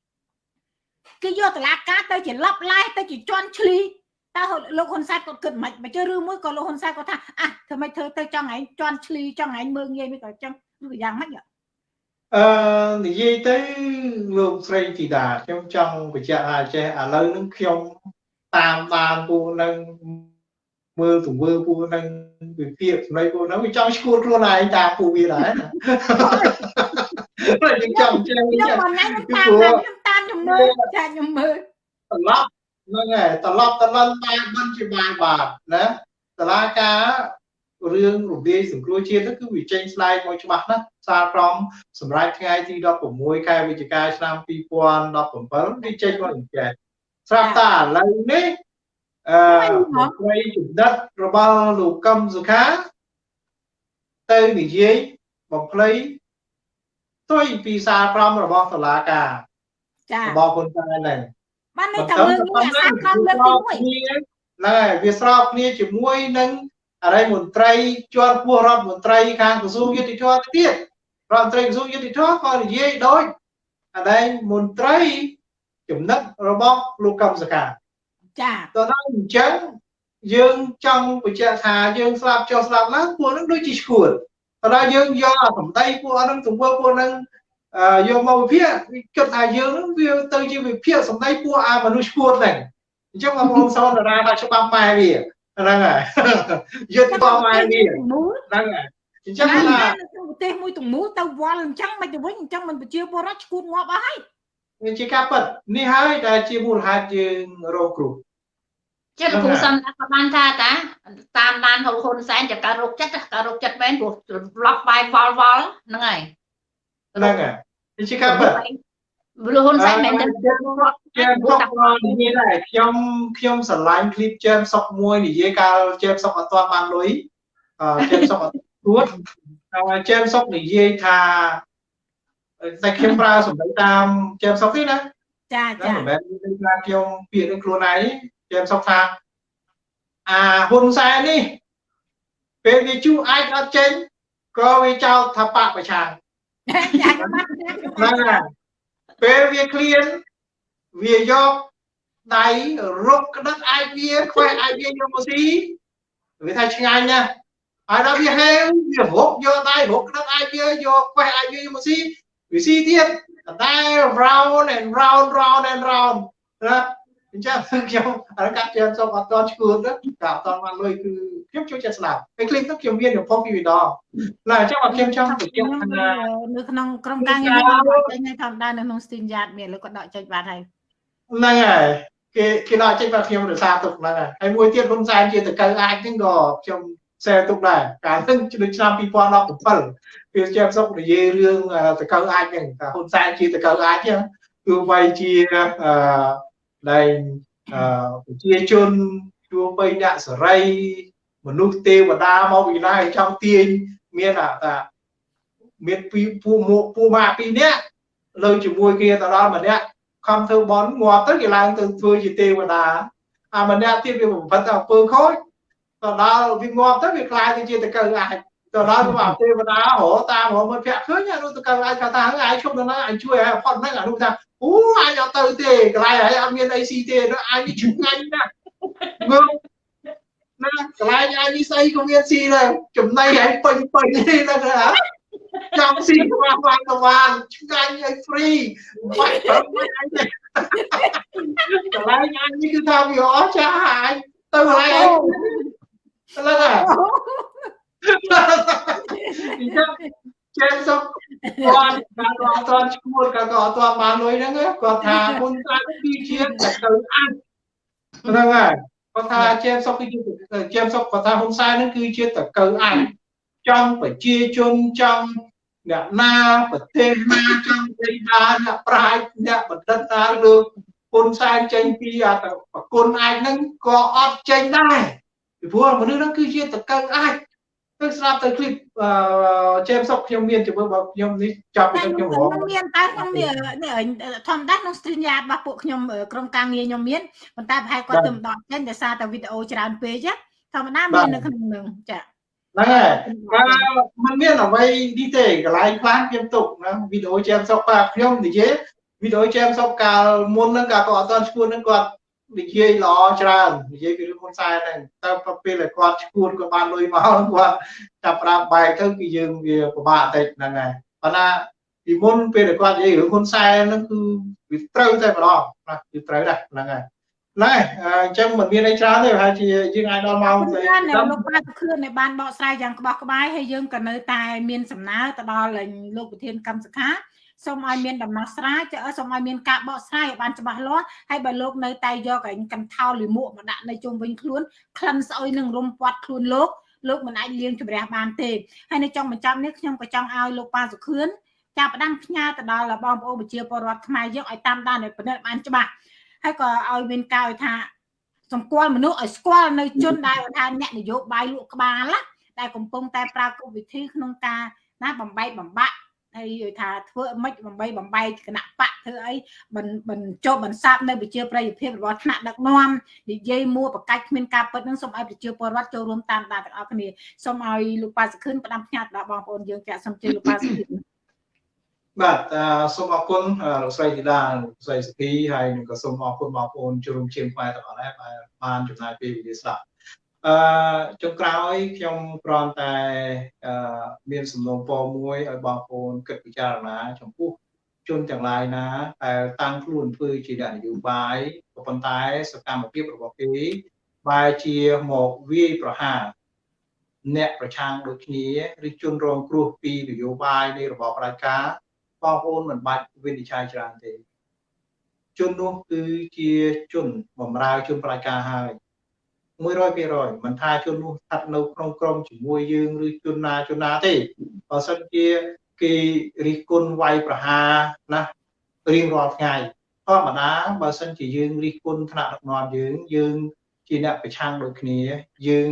[SPEAKER 1] 1គេយកតឡាការទៅជាលប់ឡែទៅជាជន់ឈ្លី តើលោកហ៊ុនសែនគាត់គិតមិនបើជឿរឿងមួយក៏លោកហ៊ុនសែនគាត់ថាអះធ្វើម៉េចធ្វើទៅចង់ឯងជន់ឈ្លីចង់ឯងមើងងាយមិនក៏ចឹងឬយ៉ាងម៉េច
[SPEAKER 2] អឺនិយាយទៅលោកស្រីធីតាខ្ញុំចង់បញ្ជាក់ថាចេះឥឡូវនឹងខ្ញុំតាមបានពួកនឹងមើលទង្វើពួកនឹងវិភាគសម្ដីពួកនឹងវាចង់ឈួតខ្លួនឯងតាមពួកវាដែរណាខ្ញុំចង់ជឿ
[SPEAKER 1] ខ្ញុំមិនណែតាមខ្ញុំតាមខ្ញុំមើលចាខ្ញុំមើល
[SPEAKER 2] ត្រឡប់ ហ្នឹងហើយត្រឡប់ត្រឡប់បានមិនជាបានបាទណាតឡាការរឿងរំលាយសង្គ្រោះជាតិគឺវាចេញស្លែកមកច្បាស់ណាស់សារក្រមសម្រាប់ថ្ងៃទី16ខែវិច្ឆិកាឆ្នាំ2017វាចេញមកអញ្ចឹងស្រាប់តែឥឡូវនេះអឺមន្ត្រីចំណិតរបស់លោកកឹមសុខាទៅនិយាយបំភ្លៃទុយពីសារក្រមរបស់តុលាការ
[SPEAKER 1] ចា
[SPEAKER 2] របស់ហ៊ុនសែនហ្នឹង
[SPEAKER 1] បានន័យថារឿងនេះអាសាក្រមលើកទី1ហ្នឹង
[SPEAKER 2] ហើយវាស្របគ្នាជាមួយនឹងអរិយមន្ត្រីជាន់ពោះរដ្ឋមន្ត្រីខាងក្រសួងយុតិធម៌ទៀតរដ្ឋមន្ត្រីក្រសួងយុតិធម៌ក៏និយាយដូចអរិយមន្ត្រីចំណិតរបស់លោកកឹមសុខា
[SPEAKER 1] ចា
[SPEAKER 2] តើដល់អញ្ចឹងយើងចង់បញ្ជាក់ថាយើងស្លាប់ចុះស្លាប់ឡើងពួកនឹងដូចជាឈួតតើដល់យើងយកអាសម្ដីពួកហ្នឹងទង្វើពួកហ្នឹង យកមកវិភាគគិតថាយើងនឹងវាទៅជាវិភាគសម្ដីពួកអាមនុស្សឈួតហ្នឹងអញ្ចឹងបងប្អូនសូមតារាថាច្បាប់ម៉ែវាហ្នឹងហើយយុទ្ធបម៉ែវាហ្នឹងហើយ
[SPEAKER 1] អញ្ចឹងថាប្រទេសមួយទំនួលទៅវល់អញ្ចឹងមិនទៅវិញអញ្ចឹងមិនប្រជាពលរដ្ឋឈួតងាប់អស់ហើយ
[SPEAKER 2] វាជាការពិតនេះហើយដែលជាមូលហេតុយើងរងគ្រោះ
[SPEAKER 3] ចិត្តលោកគ្រូសំណាក់ក៏បានថាតាតាមដានហ៊ុនសែនจะការរោគចិត្តការរោគចិត្តមែនព្រោះប្លុកបាយវល់វល់ហ្នឹងហើយ
[SPEAKER 2] ហ្នឹងហើយជាការពិត
[SPEAKER 3] ព្រោះហ៊ុនសែនមិនដឹង
[SPEAKER 2] ខ្ញុំខ្ញុំមានដែរខ្ញុំខ្ញុំស្រឡាញ់ឃ្លីបជើមសុកមួយនិយាយកាលជើមសុកអត់ទាន់បានលុយអឺជើមសុកអត់ទួតហើយជើមសុកនិយាយថាតែខ្ញុំប្រើសម្ដីតាមជើមសុកទេណា
[SPEAKER 1] ចាចាមិន
[SPEAKER 2] មែនថាខ្ញុំពាក្យនឹងខ្លួនឯងជើមសុកថាអាហ៊ុនសែននេះពេលវាជួអាចអត់ចេញក៏វាចោទថាបកប្រឆាំង ហ្នឹងហើយពេលវាឃ្លានវាយកដៃរុកក្តឹកអាចវាខ្វះអាចវាយកមកស៊ីវាថាឆ្ងាញ់ណាស់ហើយដល់វាហេវវារុកយកដៃរុកក្តឹកអាចវាយកខ្វះអាចវាយកមកស៊ីវាស៊ីទៀតតែ round and round round and round ណា អញ្ចឹងខ្ញុំអរកាត់ចាំសុំអត់តឈួតទៅកាអត់តបានលុយគឺខ្ញុំចូលចិត្តស្ដាប់ពេលឃ្លីបទៅខ្ញុំមានរំភពពីវីដេអូឡើយអញ្ចឹងអត់ខ្ញុំចង់បញ្ជាក់ថា
[SPEAKER 1] នៅក្នុងក្រុមការងារខ្ញុំចេញឲ្យធម្មតានៅក្នុង Steam Yard មានលោកក៏ដកចេញបានហើយ
[SPEAKER 2] ហ្នឹងហើយគេគេដកចេញបាទខ្ញុំរសារទុកហ្នឹងហើយហើយមួយទៀតហ៊ុនសែនជាតកៅអាចហ្នឹងក៏ខ្ញុំសែទុកដែរកាលហ្នឹងនៅឆ្នាំ2017ពេលជាសុកនិយាយរឿងតកៅអាចហ្នឹងថាហ៊ុនសែនជាតកៅអាចហ្នឹងគឺបីជាអឺ ដែលប្រជាជនជួបបីអ្នកសេរីមនុស្សទេវតាមកពីណាចង់ទាញមានថាមានពីពូមកពូម៉ាពីរនាក់លើជាមួយគ្នាទៅដល់ម្នាក់ខំធ្វើបន់ងាប់ទៅគេឡើងទៅធ្វើជាទេវតាអាម្នាក់ទៀតវាបំផិតទៅអំពើខូចទៅដល់វាងាប់ទៅវាខ្លាយទៅជាតកៅអាចទៅដល់មកទេវតាហៅតាមរមិត្តភក្តិឃើញអានោះតកៅអាចថាអាយឈប់នៅណាអញជួយឲ្យផុតហ្នឹងអានោះថា អូអញអត់ទៅទេកន្លែងហើយអត់មានអីស៊ីទេអញនេះឆ្ងាញ់ណាស់មើលណាកន្លែងអញនេះស្អីក៏មានស៊ីដែរចំណៃឲ្យពេញពេញនេះណាចង់ស៊ីខ្វះបានក៏បានឆ្ងាញ់ឲ្យ free បាច់ប្រឹងអញទេកន្លែងអញនេះគឺថាវាអស្ចារ្យអញទៅកន្លែងអញទៅឡើយអញ្ចឹង ចេះសុខគាត់គាត់អត់ទាន់ឈ្មោះគាត់ក៏អត់ទាន់បានលុយហ្នឹងគាត់ថាមុនស្អាតគឺជាតែទៅអាត់ហ្នឹងហើយគាត់ថាចេះសុខគឺជាចេះសុខគាត់ថាហ៊ុនសែនហ្នឹងគឺជាតកៅអាត់ចង់ប្រជាជនចង់អ្នកណាប្រទេសណាចង់ដីណាអ្នកប្រាជ្ញអ្នកបណ្ឌិតណាលើហ៊ុនសែនចេញពីអាប្រគុណអាចហ្នឹងក៏អត់ចេញដែរពីព្រោះមនុស្សហ្នឹងគឺជាតកៅអាច គឺស្រាប់ទៅឃ្លីបចេមសុកខ្ញុំមានជាមួយបងខ្ញុំនេះចប់ពីខ្ញុំរង
[SPEAKER 1] មានតែខ្ញុំនេះធម្មតាក្នុង stream yard របស់ពួកខ្ញុំក្រុមការងារខ្ញុំមានប៉ុន្តែប្រហែលគាត់ទៅម្ដងចេញដោយសារតែវីដេអូច្រើនពេកធម្មតាមាននៅក្នុងនឹងចា
[SPEAKER 2] ហ្នឹងហើយมันមានអ្វីនេះទេកន្លែងខ្លះខ្ញុំទុកណាវីដេអូចេមសុកបាទខ្ញុំនិយាយវីដេអូចេមសុកកាលមុនហ្នឹងកាលគាត់អត់ទាន់ឈ្មោះហ្នឹងគាត់ និយាយល្អច្រើននិយាយពីរឿងហ៊ុនសែនហ្នឹងតែពេលដែលគាត់ឈួនគាត់បានលុយមកគាត់ចាប់ប្រាប់បែកទៅគឺយើងវាពិបាកតិចហ្នឹងហើយប៉ុន្តែពីមុនពេលដែលគាត់និយាយរឿងហ៊ុនសែនហ្នឹងគឺវាត្រូវតែម្ដងណាគឺត្រូវដែរហ្នឹងហើយណែអញ្ចឹងមិនមានអីច្រើនទេប្រហែលជាយើងអាចដល់ម៉ោង
[SPEAKER 1] ទៅលោកបាទខឿនដែលបានបកស្រាយយ៉ាងក្បោះក្បាយហើយយើងក៏នៅតែមានសំណើទៅដល់លោកប្រធានកម្មសខា សូមឲ្យមានដំណោះស្រាយសូមឲ្យមានការបកស្រាយឲ្យបានច្បាស់លាស់ហើយបើលោកនៅតែយកឯងកន្ធោលីមួកមកដាក់នៅជុំវិញខ្លួនក្លិនស្អុយនឹងរុំពាត់ខ្លួនលោកលោកមិនអាចលៀងជំរះបានទេហើយនៅចុងបញ្ចប់នេះខ្ញុំក៏ចង់ឲ្យលោកប៉ាសុខឿនចាប់ផ្ដើមផ្ញើទៅដល់បងប្អូនប្រជាពលរដ្ឋខ្មែរយើងឲ្យតាមដានឲ្យពិនិត្យបានច្បាស់ហើយក៏ឲ្យមានការឲ្យថាសម្គាល់មនុស្សឲ្យស្គាល់នៅជនដែលថាអ្នកនយោបាយលក់ក្បាលណាដែលកំពុងតែប្រើគោលវិធីក្នុងការណាបំបែកបំបាក់ ហើយថាធ្វើមិនបំបីបំបែកគណៈបកធ្វើអីបញ្ចុះបន្សាបនៅប្រជាប្រិយភាពរបស់ថ្នាក់ដឹកនាំនិយាយមួបកាច់គ្មានការពិតនឹងសូមឲ្យប្រជាពលរដ្ឋចូលរួមតាមដានទាំងអស់គ្នាសូមឲ្យលោកប៉ាសខឿនផ្ដាំផ្ញើដល់បងប្អូនយើងចាក់សូមជឿលោកប៉ាសខឿន
[SPEAKER 2] បាទសូមអរគុណលោកស្រីធីតាលោកស្រីសុភីហើយនឹងក៏សូមអរគុណបងប្អូនជួបជុំខ្មែរទាំងអស់ដែរបានចំណាយពេលវេលាស្ដាប់ អឺចុងក្រោយខ្ញុំគ្រាន់តែអឺមានសំណូមពរមួយឲ្យបងប្អូនគិតពិចារណា ចំពោះជនទាំងឡាយណាដែលតាំងខ្លួនធ្វើជាអ្នកនយោបាយក៏ប៉ុន្តែសកម្មភាពរបស់គេបែរជាមកវាយប្រហារអ្នកប្រឆាំងដូចគ្នាឬជនរងគ្រោះពីនយោបាយនៃរបបប្រជាការបងប្អូនមិនបាច់វិនិច្ឆ័យច្រើនទេជននោះគឺជាជនបំរើជនប្រជាការហើយ 100%មិនថាជននោះស្ថិតនៅក្នុងក្រុមជាមួយយើងឬជនណាជនណាទេបើសិនជាគេរិះគន់វាយប្រហារណារៀងរាល់ថ្ងៃធម្មតាបើសិនជាយើងរិះគន់ថ្នាក់ដឹកនាំយើងយើងជាអ្នកប្រឆាំងដូចគ្នាយើង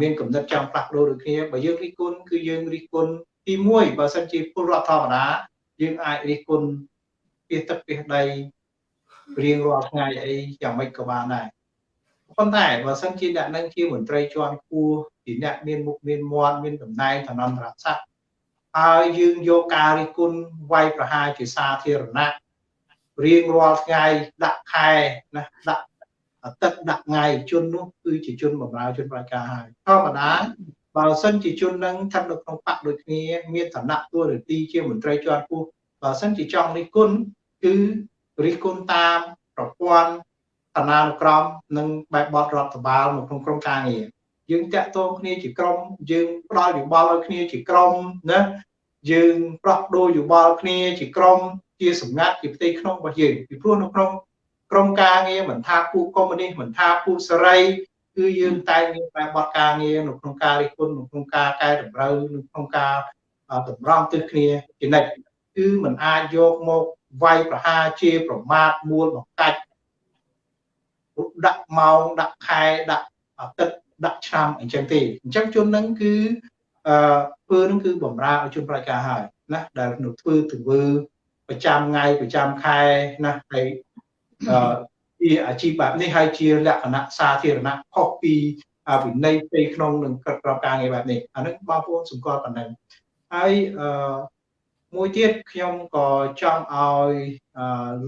[SPEAKER 2] មានកំណត់ចង់ផ្លាស់ប្ដូរដូចគ្នាបើយើងរិះគន់គឺយើងរិះគន់ទី1បើសិនជាពលរដ្ឋធម្មតាយើងអាចរិះគន់ពីទឹកពីដីរៀងរាល់ថ្ងៃអីយ៉ាងម៉េចក៏បានដែរ ប៉ុន្តែបើសិនជាអ្នកនឹងជាមន្ត្រីជាន់ខ្ពស់ជាអ្នកមានមុខមានមាត់មានតំណែងឋានន្តរស័ក្តិហើយយើងយកការរិះគន់វាយប្រហារជាសាធារណៈរៀងរាល់ថ្ងៃដាក់ខែណាដាក់ទឹកដាក់ថ្ងៃជននោះគឺជាជនបម្រើជនប្រជាការហើយធម្មតាបើសិនជាជននឹងស្ថិតនៅក្នុងបកដូចគ្នាមានឋានៈទួនាទីជាមន្ត្រីជាន់ខ្ពស់បើសិនជាចង់រិះគន់គឺរិះគន់តាមប្រព័ន្ធ ឋានានុក្រមនិងបែបបទរដ្ឋបាលនៅក្នុងក្រុមការងារយើងតាក់ទងគ្នាជាក្រុមយើងផ្ដល់យោបល់ឲ្យគ្នាជាក្រុមណាយើងប្រោះដូរយោបល់គ្នាជាក្រុមជាសម្ងាត់ជាផ្ទៃក្នុងរបស់យើងពីព្រោះនៅក្នុងក្រុមការងារមិនថាពួកកុម្មុយនីសមិនថាពួកសេរីគឺយើងតែងមានបែបបទការងារនៅក្នុងការរិះគន់នៅក្នុងការកែតម្រូវនៅក្នុងការតម្រង់ទិសគ្នាជានិច្ចគឺมันអាចយកមកវាយប្រហារជាប្រមាថមួលបង្កាច់ ដាក់ម៉ោងដាក់ខែដាក់អាទិត្យដាក់ឆ្នាំអញ្ចឹងទេអញ្ចឹងជននឹងគឺអឺធ្វើនឹងគឺបំរើឲ្យជនប្រជាការហើយណាដែលនៅធ្វើទង្វើប្រចាំថ្ងៃប្រចាំខែណាហើយអឺជាអាជីពបែបនេះហើយជាលក្ខណៈសាធារណៈខុសពីវិន័យផ្ទៃក្នុងនឹងក្រឹតក្របការងារបែបនេះអានឹងបងប្អូនសម្គាល់ប៉ុណ្ណឹងហើយអឺមួយទៀតខ្ញុំក៏ចង់ឲ្យ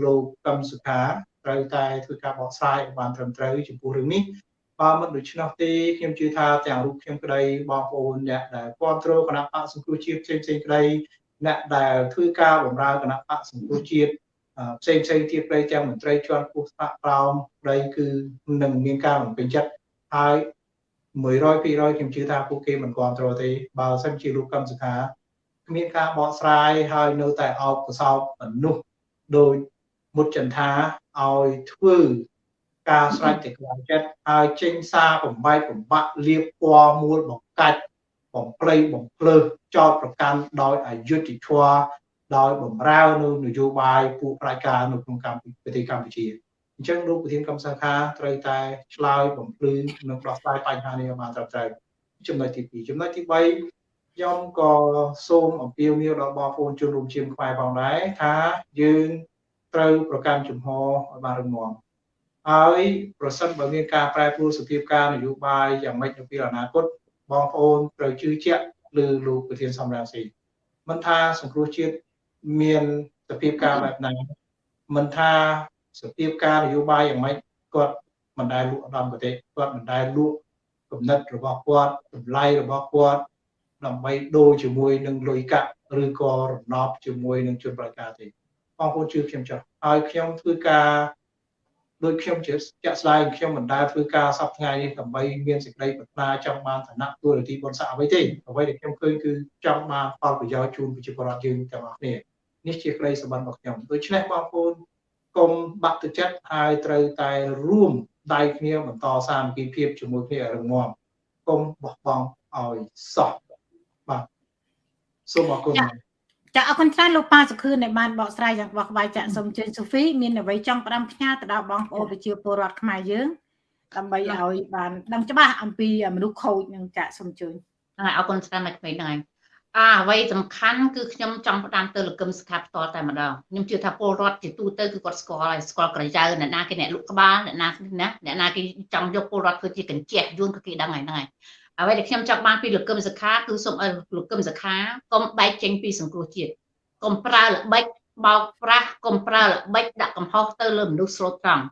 [SPEAKER 2] លោកកឹមសុខា ត្រូវតែធ្វើការបកស្រាយឲ្យបានត្រឹមត្រូវចំពោះរឿងនេះបើមិនដូច្នោះទេខ្ញុំជឿថាទាំងរូបខ្ញុំក្តីបងប្អូនអ្នកដែលគ្រប់គ្រងគណៈបកសង្គ្រោះជាតិផ្សេងផ្សេងក្តីអ្នកដែលធ្វើការបម្រើគណៈបកសង្គ្រោះជាតិផ្សេងផ្សេងទៀតក្តីទាំងមន្ត្រីជាន់ខ្ពស់ថ្នាក់ក្រោមក្តីគឺនឹងមានការបំពេញចិត្តហើយ100%ខ្ញុំជឿថាពួកគេមិនគ្រប់គ្រងទេបើសិនជាលោកកឹមសុខាគ្មានការបកស្រាយហើយនៅតែអោបកសោបមនុស្សដោយ មុតចន្ទាឲ្យធ្វើការស្រេចតែក្នុងចិត្តហើយចេញសារបំបែកបំបាក់លៀបពណ៌មួលបង្កាច់បំភ្លៃបំភ្លើសចោតប្រកាន់ដោយអយុត្តិធម៌ដោយបំរើនៅនយោបាយពួកប្រជាការនៅក្នុងកម្ពុជាប្រទេសកម្ពុជាអញ្ចឹងលោកប្រធានកម្មសង្ខាត្រូវតែឆ្លើយបំភ្លឺនិងដោះស្រាយបញ្ហានេះឲ្យបានត្រឹមត្រូវចំណុចទី2ចំណុចទី3ខ្ញុំក៏សូមអំពាវនាវដល់បងប្អូនជនរួមជាតិខ្មែរផងដែរថាយើង ត្រូវប្រកាន់ជំហរឲ្យបានរឹងមាំហើយប្រសិនបើមានការប្រែប្រួលសភាពការនយោបាយយ៉ាងម៉េចនៅពេលអនាគតបងប្អូនត្រូវជឿជាក់លើលោកប្រធានសំរងស៊ីមិនថាសង្គ្រោះជាតិមានសភាពការបែបណាមិនថាសភាពការនយោបាយយ៉ាងម៉េចគាត់មិនដែលលក់ដំប្រទេសគាត់មិនដែលលក់គំនិតរបស់គាត់តម្លៃរបស់គាត់ដើម្បីដូរជាមួយនឹងលុយកាក់ឬក៏រណបជាមួយនឹងជនប្រការទេ បងប្អូនជឿខ្ញុំចុះហើយខ្ញុំធ្វើការដោយខ្ញុំជាជាក់ស្ដែងខ្ញុំមិនដែលធ្វើការសពថ្ងៃនេះដើម្បីមានសេចក្តីប្រាថ្នាចង់បានឋានៈទូរទស្សន៍បុណ្យស័ក្តិអ្វីទេអ្វីដែលខ្ញុំឃើញគឺចង់បានផលប្រយោជន៍ជូនប្រជាពលរដ្ឋយើងទាំងអស់គ្នានេះជាក្តីសម្បត្តិរបស់ខ្ញុំដូច្នេះបងប្អូនកុំបាក់ទឹកចិត្តហើយត្រូវតែរួមដៃគ្នាបន្តសាមគ្គីភាពជាមួយគ្នារឹងមាំកុំបោះបង់ឲ្យសោះបាទសូមអរគុណ
[SPEAKER 1] ចាអរគុណច្រើនលោកប៉ាសុខឿនដែលបានបកស្រាយយ៉ាងបោះក្បាយចាក់សូមជើញសូហ្វីមានអ្វីចង់ផ្ដាំផ្ញើទៅដល់បងប្អូនប្រជាពលរដ្ឋខ្មែរយើងដើម្បីឲ្យបានដឹងច្បាស់អំពីមនុស្សខូចនឹងចាក់សូមជើញ
[SPEAKER 3] ហ្នឹងហើយអរគុណច្រើនណាស់ក្មេងហ្នឹងហើយអាអ្វីសំខាន់គឺខ្ញុំចង់ផ្ដាំទៅលកឹមសខាផ្ទាល់តែម្ដងខ្ញុំជឿថាពលរដ្ឋជាទូទៅគឺគាត់ស្គាល់ហើយស្គាល់ក្រចៅអ្នកណាគេអ្នកលក់ក្បាលអ្នកណាណាអ្នកណាគេចង់យកពលរដ្ឋធ្វើជាកញ្ចក់យួនក៏គេដឹងហើយហ្នឹងហើយ អ្វីដែលខ្ញុំចង់បានពីលោកកឹមសុខាគឺសូមឲ្យលោកកឹមសុខាកុំបែកចេញពីសង្គ្រោះជាតិកុំប្រើល្បិចបោកប្រាស់កុំប្រើល្បិចដាក់កំហុសទៅលើមនុស្សស្លូតត្រង់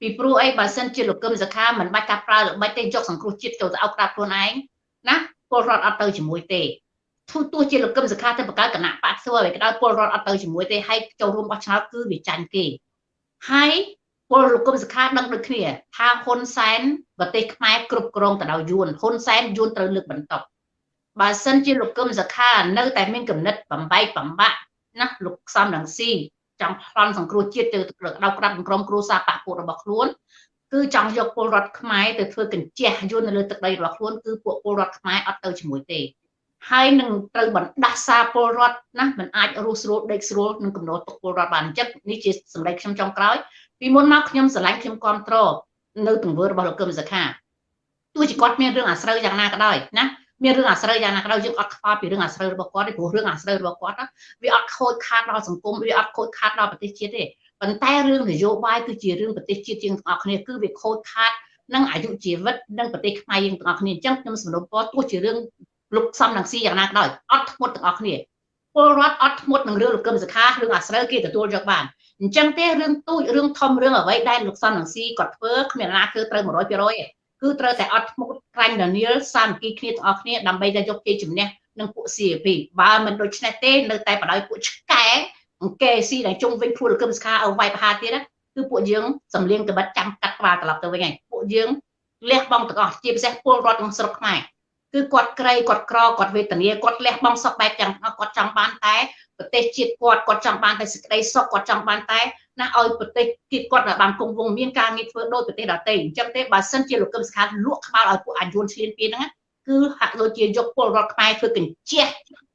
[SPEAKER 3] ពីព្រោះអីបើសិនជាលោកកឹមសុខាមិនបាច់ការប្រើល្បិចទេយកសង្គ្រោះជាតិចូលទៅអោបក្រាបខ្លួនឯងណាពលរដ្ឋអត់ទៅជាមួយទេទោះទោះជាលោកកឹមសុខាទៅបង្កើតគណៈបកសួរឲ្យក្តៅពលរដ្ឋអត់ទៅជាមួយទេហើយចូលរួមបោះឆ្នោតគឺវាចាញ់គេហើយ ពលលោកគុំសខាដឹងដូចគ្នាថាហ៊ុនសែនប្រទេសខ្មែរគ្រប់គ្រងទៅដោយយួនហ៊ុនសែនយួនត្រូវលើកបន្តបើសិនជាលោកគុំសខានៅតែមានគំនិតបំបែកបំបាក់ណាលោកសំរងស៊ីចង់ប្លន់សង្គ្រោះជាតិទៅដៅក្រាបក្រុមគ្រួសារបពពួករបស់ខ្លួនគឺចង់យកពលរដ្ឋខ្មែរទៅធ្វើកញ្ជះយួននៅលើទឹកដីរបស់ខ្លួនគឺពួកពលរដ្ឋខ្មែរអត់ទៅជាមួយទេហើយនឹងត្រូវបណ្ដាសាពលរដ្ឋណាមិនអាចរស់ស្រួលដេកស្រួលនឹងកំណត់ទុកពលរដ្ឋបានអញ្ចឹងនេះជាសម្ដីខ្ញុំចុងក្រោយ ពីមុនមកខ្ញុំស្រឡាញ់ខ្ញុំគ្រប់គ្រងនៅទង្វើរបស់លោកកឹមសុខាទោះជាគាត់មានរឿងអាស្រូវយ៉ាងណាក៏ដោយណាមានរឿងអាស្រូវយ៉ាងណាក៏ដោយយើងអត់ខ្វល់ពីរឿងអាស្រូវរបស់គាត់ទេព្រោះរឿងអាស្រូវរបស់គាត់វាអត់ខូចខាតដល់សង្គមវាអត់ខូចខាតដល់ប្រទេសជាតិទេប៉ុន្តែរឿងនយោបាយគឺជារឿងប្រទេសជាតិយើងទាំងអស់គ្នាគឺវាខូចខាតនឹងអាយុជីវិតនិងប្រទេសខ្មែរយើងទាំងអស់គ្នាអញ្ចឹងខ្ញុំសំណូមពរទោះជារឿងលោកសំនឹងស៊ីយ៉ាងណាក៏ដោយអត់ធ្មត់ទាំងអស់គ្នាពលរដ្ឋអត់ធ្មត់នឹងរឿងលោកកឹមសុខារឿងអាស្រូវគេទទួលយកបាន អញ្ចឹងទេរឿងទូចរឿងធំរឿងអ្វីដែលលោកសំនឹងស៊ីគាត់ធ្វើគ្មានណាធ្វើត្រូវ100%ទេគឺត្រូវតែអត់ធ្មត់ក្រាញ់ដានីលសាមគ្គីគ្នាទាំងអស់គ្នាដើម្បីតែយកជ័យជំនះនឹងពួក CAP បើមិនដូច្នេះទេនៅតែបដ ாய் ពួកឆ្កែអង្គេស៊ីដែលជុំវិញភូលកឹមស្ខាឲ្យវាយប្រហារទៀតគឺគឺពួកយើងសំលៀងកបិតចាំកាត់ក្បាលត្រឡប់ទៅវិញហើយពួកយើងលះបង់ទាំងអស់ជាពិសេសពលរដ្ឋក្នុងស្រុកខ្មែរគឺគាត់ក្រៃគាត់ក្រគាត់វេទនាគាត់លះបង់សពបែបយ៉ាងគាត់ចង់បានតែ ប្រទេសជាតិគាត់គាត់ចង់បានតែសេចក្តីសុខគាត់ចង់បានតែណាឲ្យប្រទេសជាតិគាត់បានគង់វង្សមានការងារធ្វើដោយប្រទេសដទៃអញ្ចឹងទេបើសិនជាលោកកឹមសុខាលក់ក្បាលឲ្យពួកអាយួនឈ្លានពានហ្នឹងគឺហាក់ដូចជាយកពលរដ្ឋខ្មែរធ្វើកញ្ជះ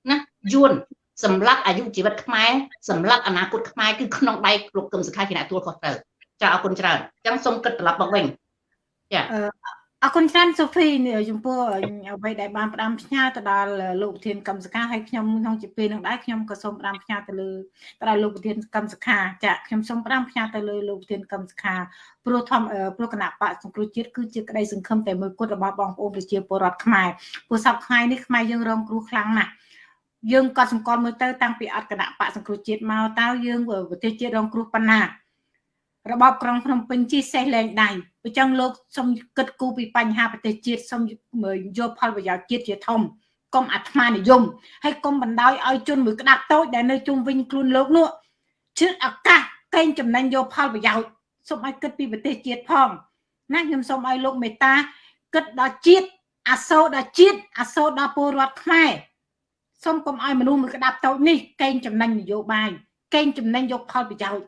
[SPEAKER 3] ណាយួនសម្រាប់អាយុជីវិតខ្មែរសម្រាប់អនាគតខ្មែរគឺក្នុងដៃលោកកឹមសុខាជាអ្នកទួលខុសត្រូវចាអរគុណច្រើនអញ្ចឹងសូមគិតត្រឡប់មកវិញ
[SPEAKER 1] ចា អរគុណច្រើនសូហ្វីចំពោះអ្វីដែលបានផ្ដាំផ្ញើទៅដល់លោកប្រធានកម្មសខាហើយខ្ញុំក្នុងជាពេលនឹងដែរខ្ញុំក៏សូមផ្ដាំផ្ញើទៅលើទៅដល់លោកប្រធានកម្មសខាចាខ្ញុំសូមផ្ដាំផ្ញើទៅលើលោកប្រធានកម្មសខាព្រោះធម្មព្រោះគណៈបកសង្គ្រោះជាតិគឺជាក្តីសង្ឃឹមតែមួយគត់របស់បងប្អូនប្រជាពលរដ្ឋខ្មែរព្រោះសពថ្ងៃនេះខ្មែរយើងរងគ្រោះខ្លាំងណាស់យើងក៏សង្កត់មើលទៅតាំងពីអត់គណៈបកសង្គ្រោះជាតិមកតើយើងប្រទេសជាតិរងគ្រោះប៉ុណ្ណា របបក្រុងភ្នំពេញជិះសេះលែងដៃអញ្ចឹងលោកសូមគិតគូរពីបញ្ហាប្រទេសជាតិសូមយកផលប្រយោជន៍ជាតិជាធំកុំអាត្មានិយមហើយកុំបណ្ដោយឲ្យជនមួយក្តាប់តូចដែលនៅជុំវិញខ្លួនលោកនោះជឿឱកាសកេងចំណេញយកផលប្រយោជន៍សូមឲ្យគិតពីប្រទេសជាតិផងណាខ្ញុំសូមឲ្យលោកមេត្តាគិតដល់ជាតិអាសូរដល់ជាតិអាសូរដល់ពលរដ្ឋខ្មែរសូមកុំឲ្យមនុស្សមួយក្តាប់តូចនេះកេងចំណេញនយោបាយកេងចំណេញយកផលប្រយោជន៍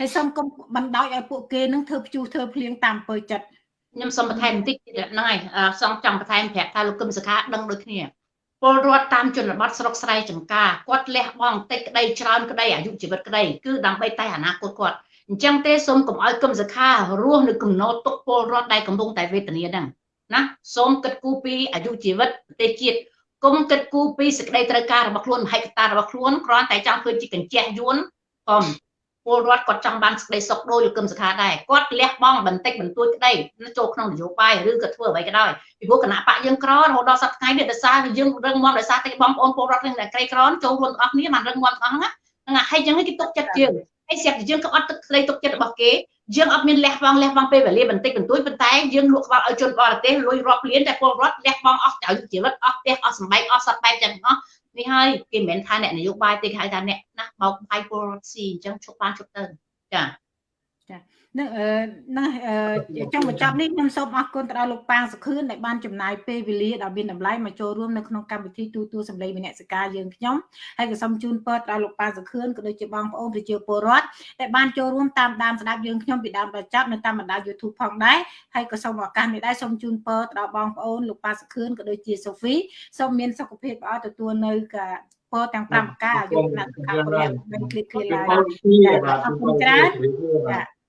[SPEAKER 1] ហើយសូមកុំបណ្ដោយឲ្យពួកគេនឹងធ្វើព្យុះធ្វើភ្លៀងតាមពើចិត្ត
[SPEAKER 3] ខ្ញុំសូមបន្ថែមបន្តិចទៀតហ្នឹងហើយសូមចង់បន្ថែមប្រាប់ថាលោកគឹមសុខាដឹងដូចគ្នាពលរដ្ឋតាមជនបទស្រុកស្រែចំការគាត់លះបង់តិចក្តីច្រើនក្តីអាយុជីវិតក្តីគឺដើម្បីតែអនាគតគាត់អញ្ចឹងទេសូមកុំឲ្យគឹមសុខារស់នៅកំណត់ទុកពលរដ្ឋដែលកំពុងតែវេទនាហ្នឹងណាសូមគិតគូរពីអាយុជីវិតប្រទេសជាតិគុំគិតគូរពីសេចក្តីត្រូវការរបស់ខ្លួនមហិច្ឆតារបស់ខ្លួនគ្រាន់តែចង់ធ្វើជាកញ្ចក់យួនកុំ ពលរដ្ឋគាត់ចង់បានសេចក្តីសុខដោយលោកកឹមសុខាដែរគាត់លះបង់បន្តិចបន្តួចក្តីចូលក្នុងនយោបាយឬក៏ធ្វើអ្វីក៏ដោយពីព្រោះគណៈបកយើងក្ររហូតដល់សប្តាហ៍ថ្ងៃនេះដោយសារយើងរឹងមាំដោយសារតែបងប្អូនពលរដ្ឋនឹងតែក្រីក្រចូលរួមទាំងអស់គ្នាបានរឹងមាំទាំងអស់ហ្នឹងហ្នឹងហើយចឹងគេទុកចិត្តយើងហើយស្រាប់តែយើងក៏អត់ទឹកក្តីទុកចិត្តរបស់គេយើងអត់មានលះបង់លះបង់ពេលវេលាបន្តិចបន្តួចប៉ុន្តែយើងលក់ក្បាលឲ្យជនបរទេសលុយរាប់លានតែពលរដ្ឋលះបង់អស់ទៅជីវិតអស់ផ្ទះអស់សម្បែងអស់សត្វបែបទាំងអស់ នេះហើយគេមិនមែនថាអ្នកនយោបាយទេគេហៅថាអ្នកណាបោកបាយពលរដ្ឋស៊ីអញ្ចឹងឈប់បានឈប់ទៅចា
[SPEAKER 1] នឹងនឹងចង់បញ្ចប់នេះខ្ញុំសូមអរគុណទៅដល់លោកប៉ាងសុខឿនដែលបានចំណាយពេលវេលាដ៏មានតម្លៃមកចូលរួមនៅក្នុងកម្មវិធីទូទួលសម្លេងវិន័យសការយើងខ្ញុំហើយក៏សូមជូនពរដល់លោកប៉ាងសុខឿនក៏ដូចជាបងប្អូនប្រជាពលរដ្ឋដែលបានចូលរួមតាមដានស្ដាប់យើងខ្ញុំពីដើមដល់ចប់នៅតាមបណ្ដាញ YouTube ផងដែរហើយក៏សូមឱកាសនេះដែរសូមជូនពរទៅដល់បងប្អូនលោកប៉ាងសុខឿនក៏ដូចជាសូហ្វីសូមមានសុខភាពល្អទទួលនៅពរទាំង5ប្រការយកដាក់ខាងព្រះមិនគ្លៀតគ្លៀតឡើយអរគុណច្រើនចា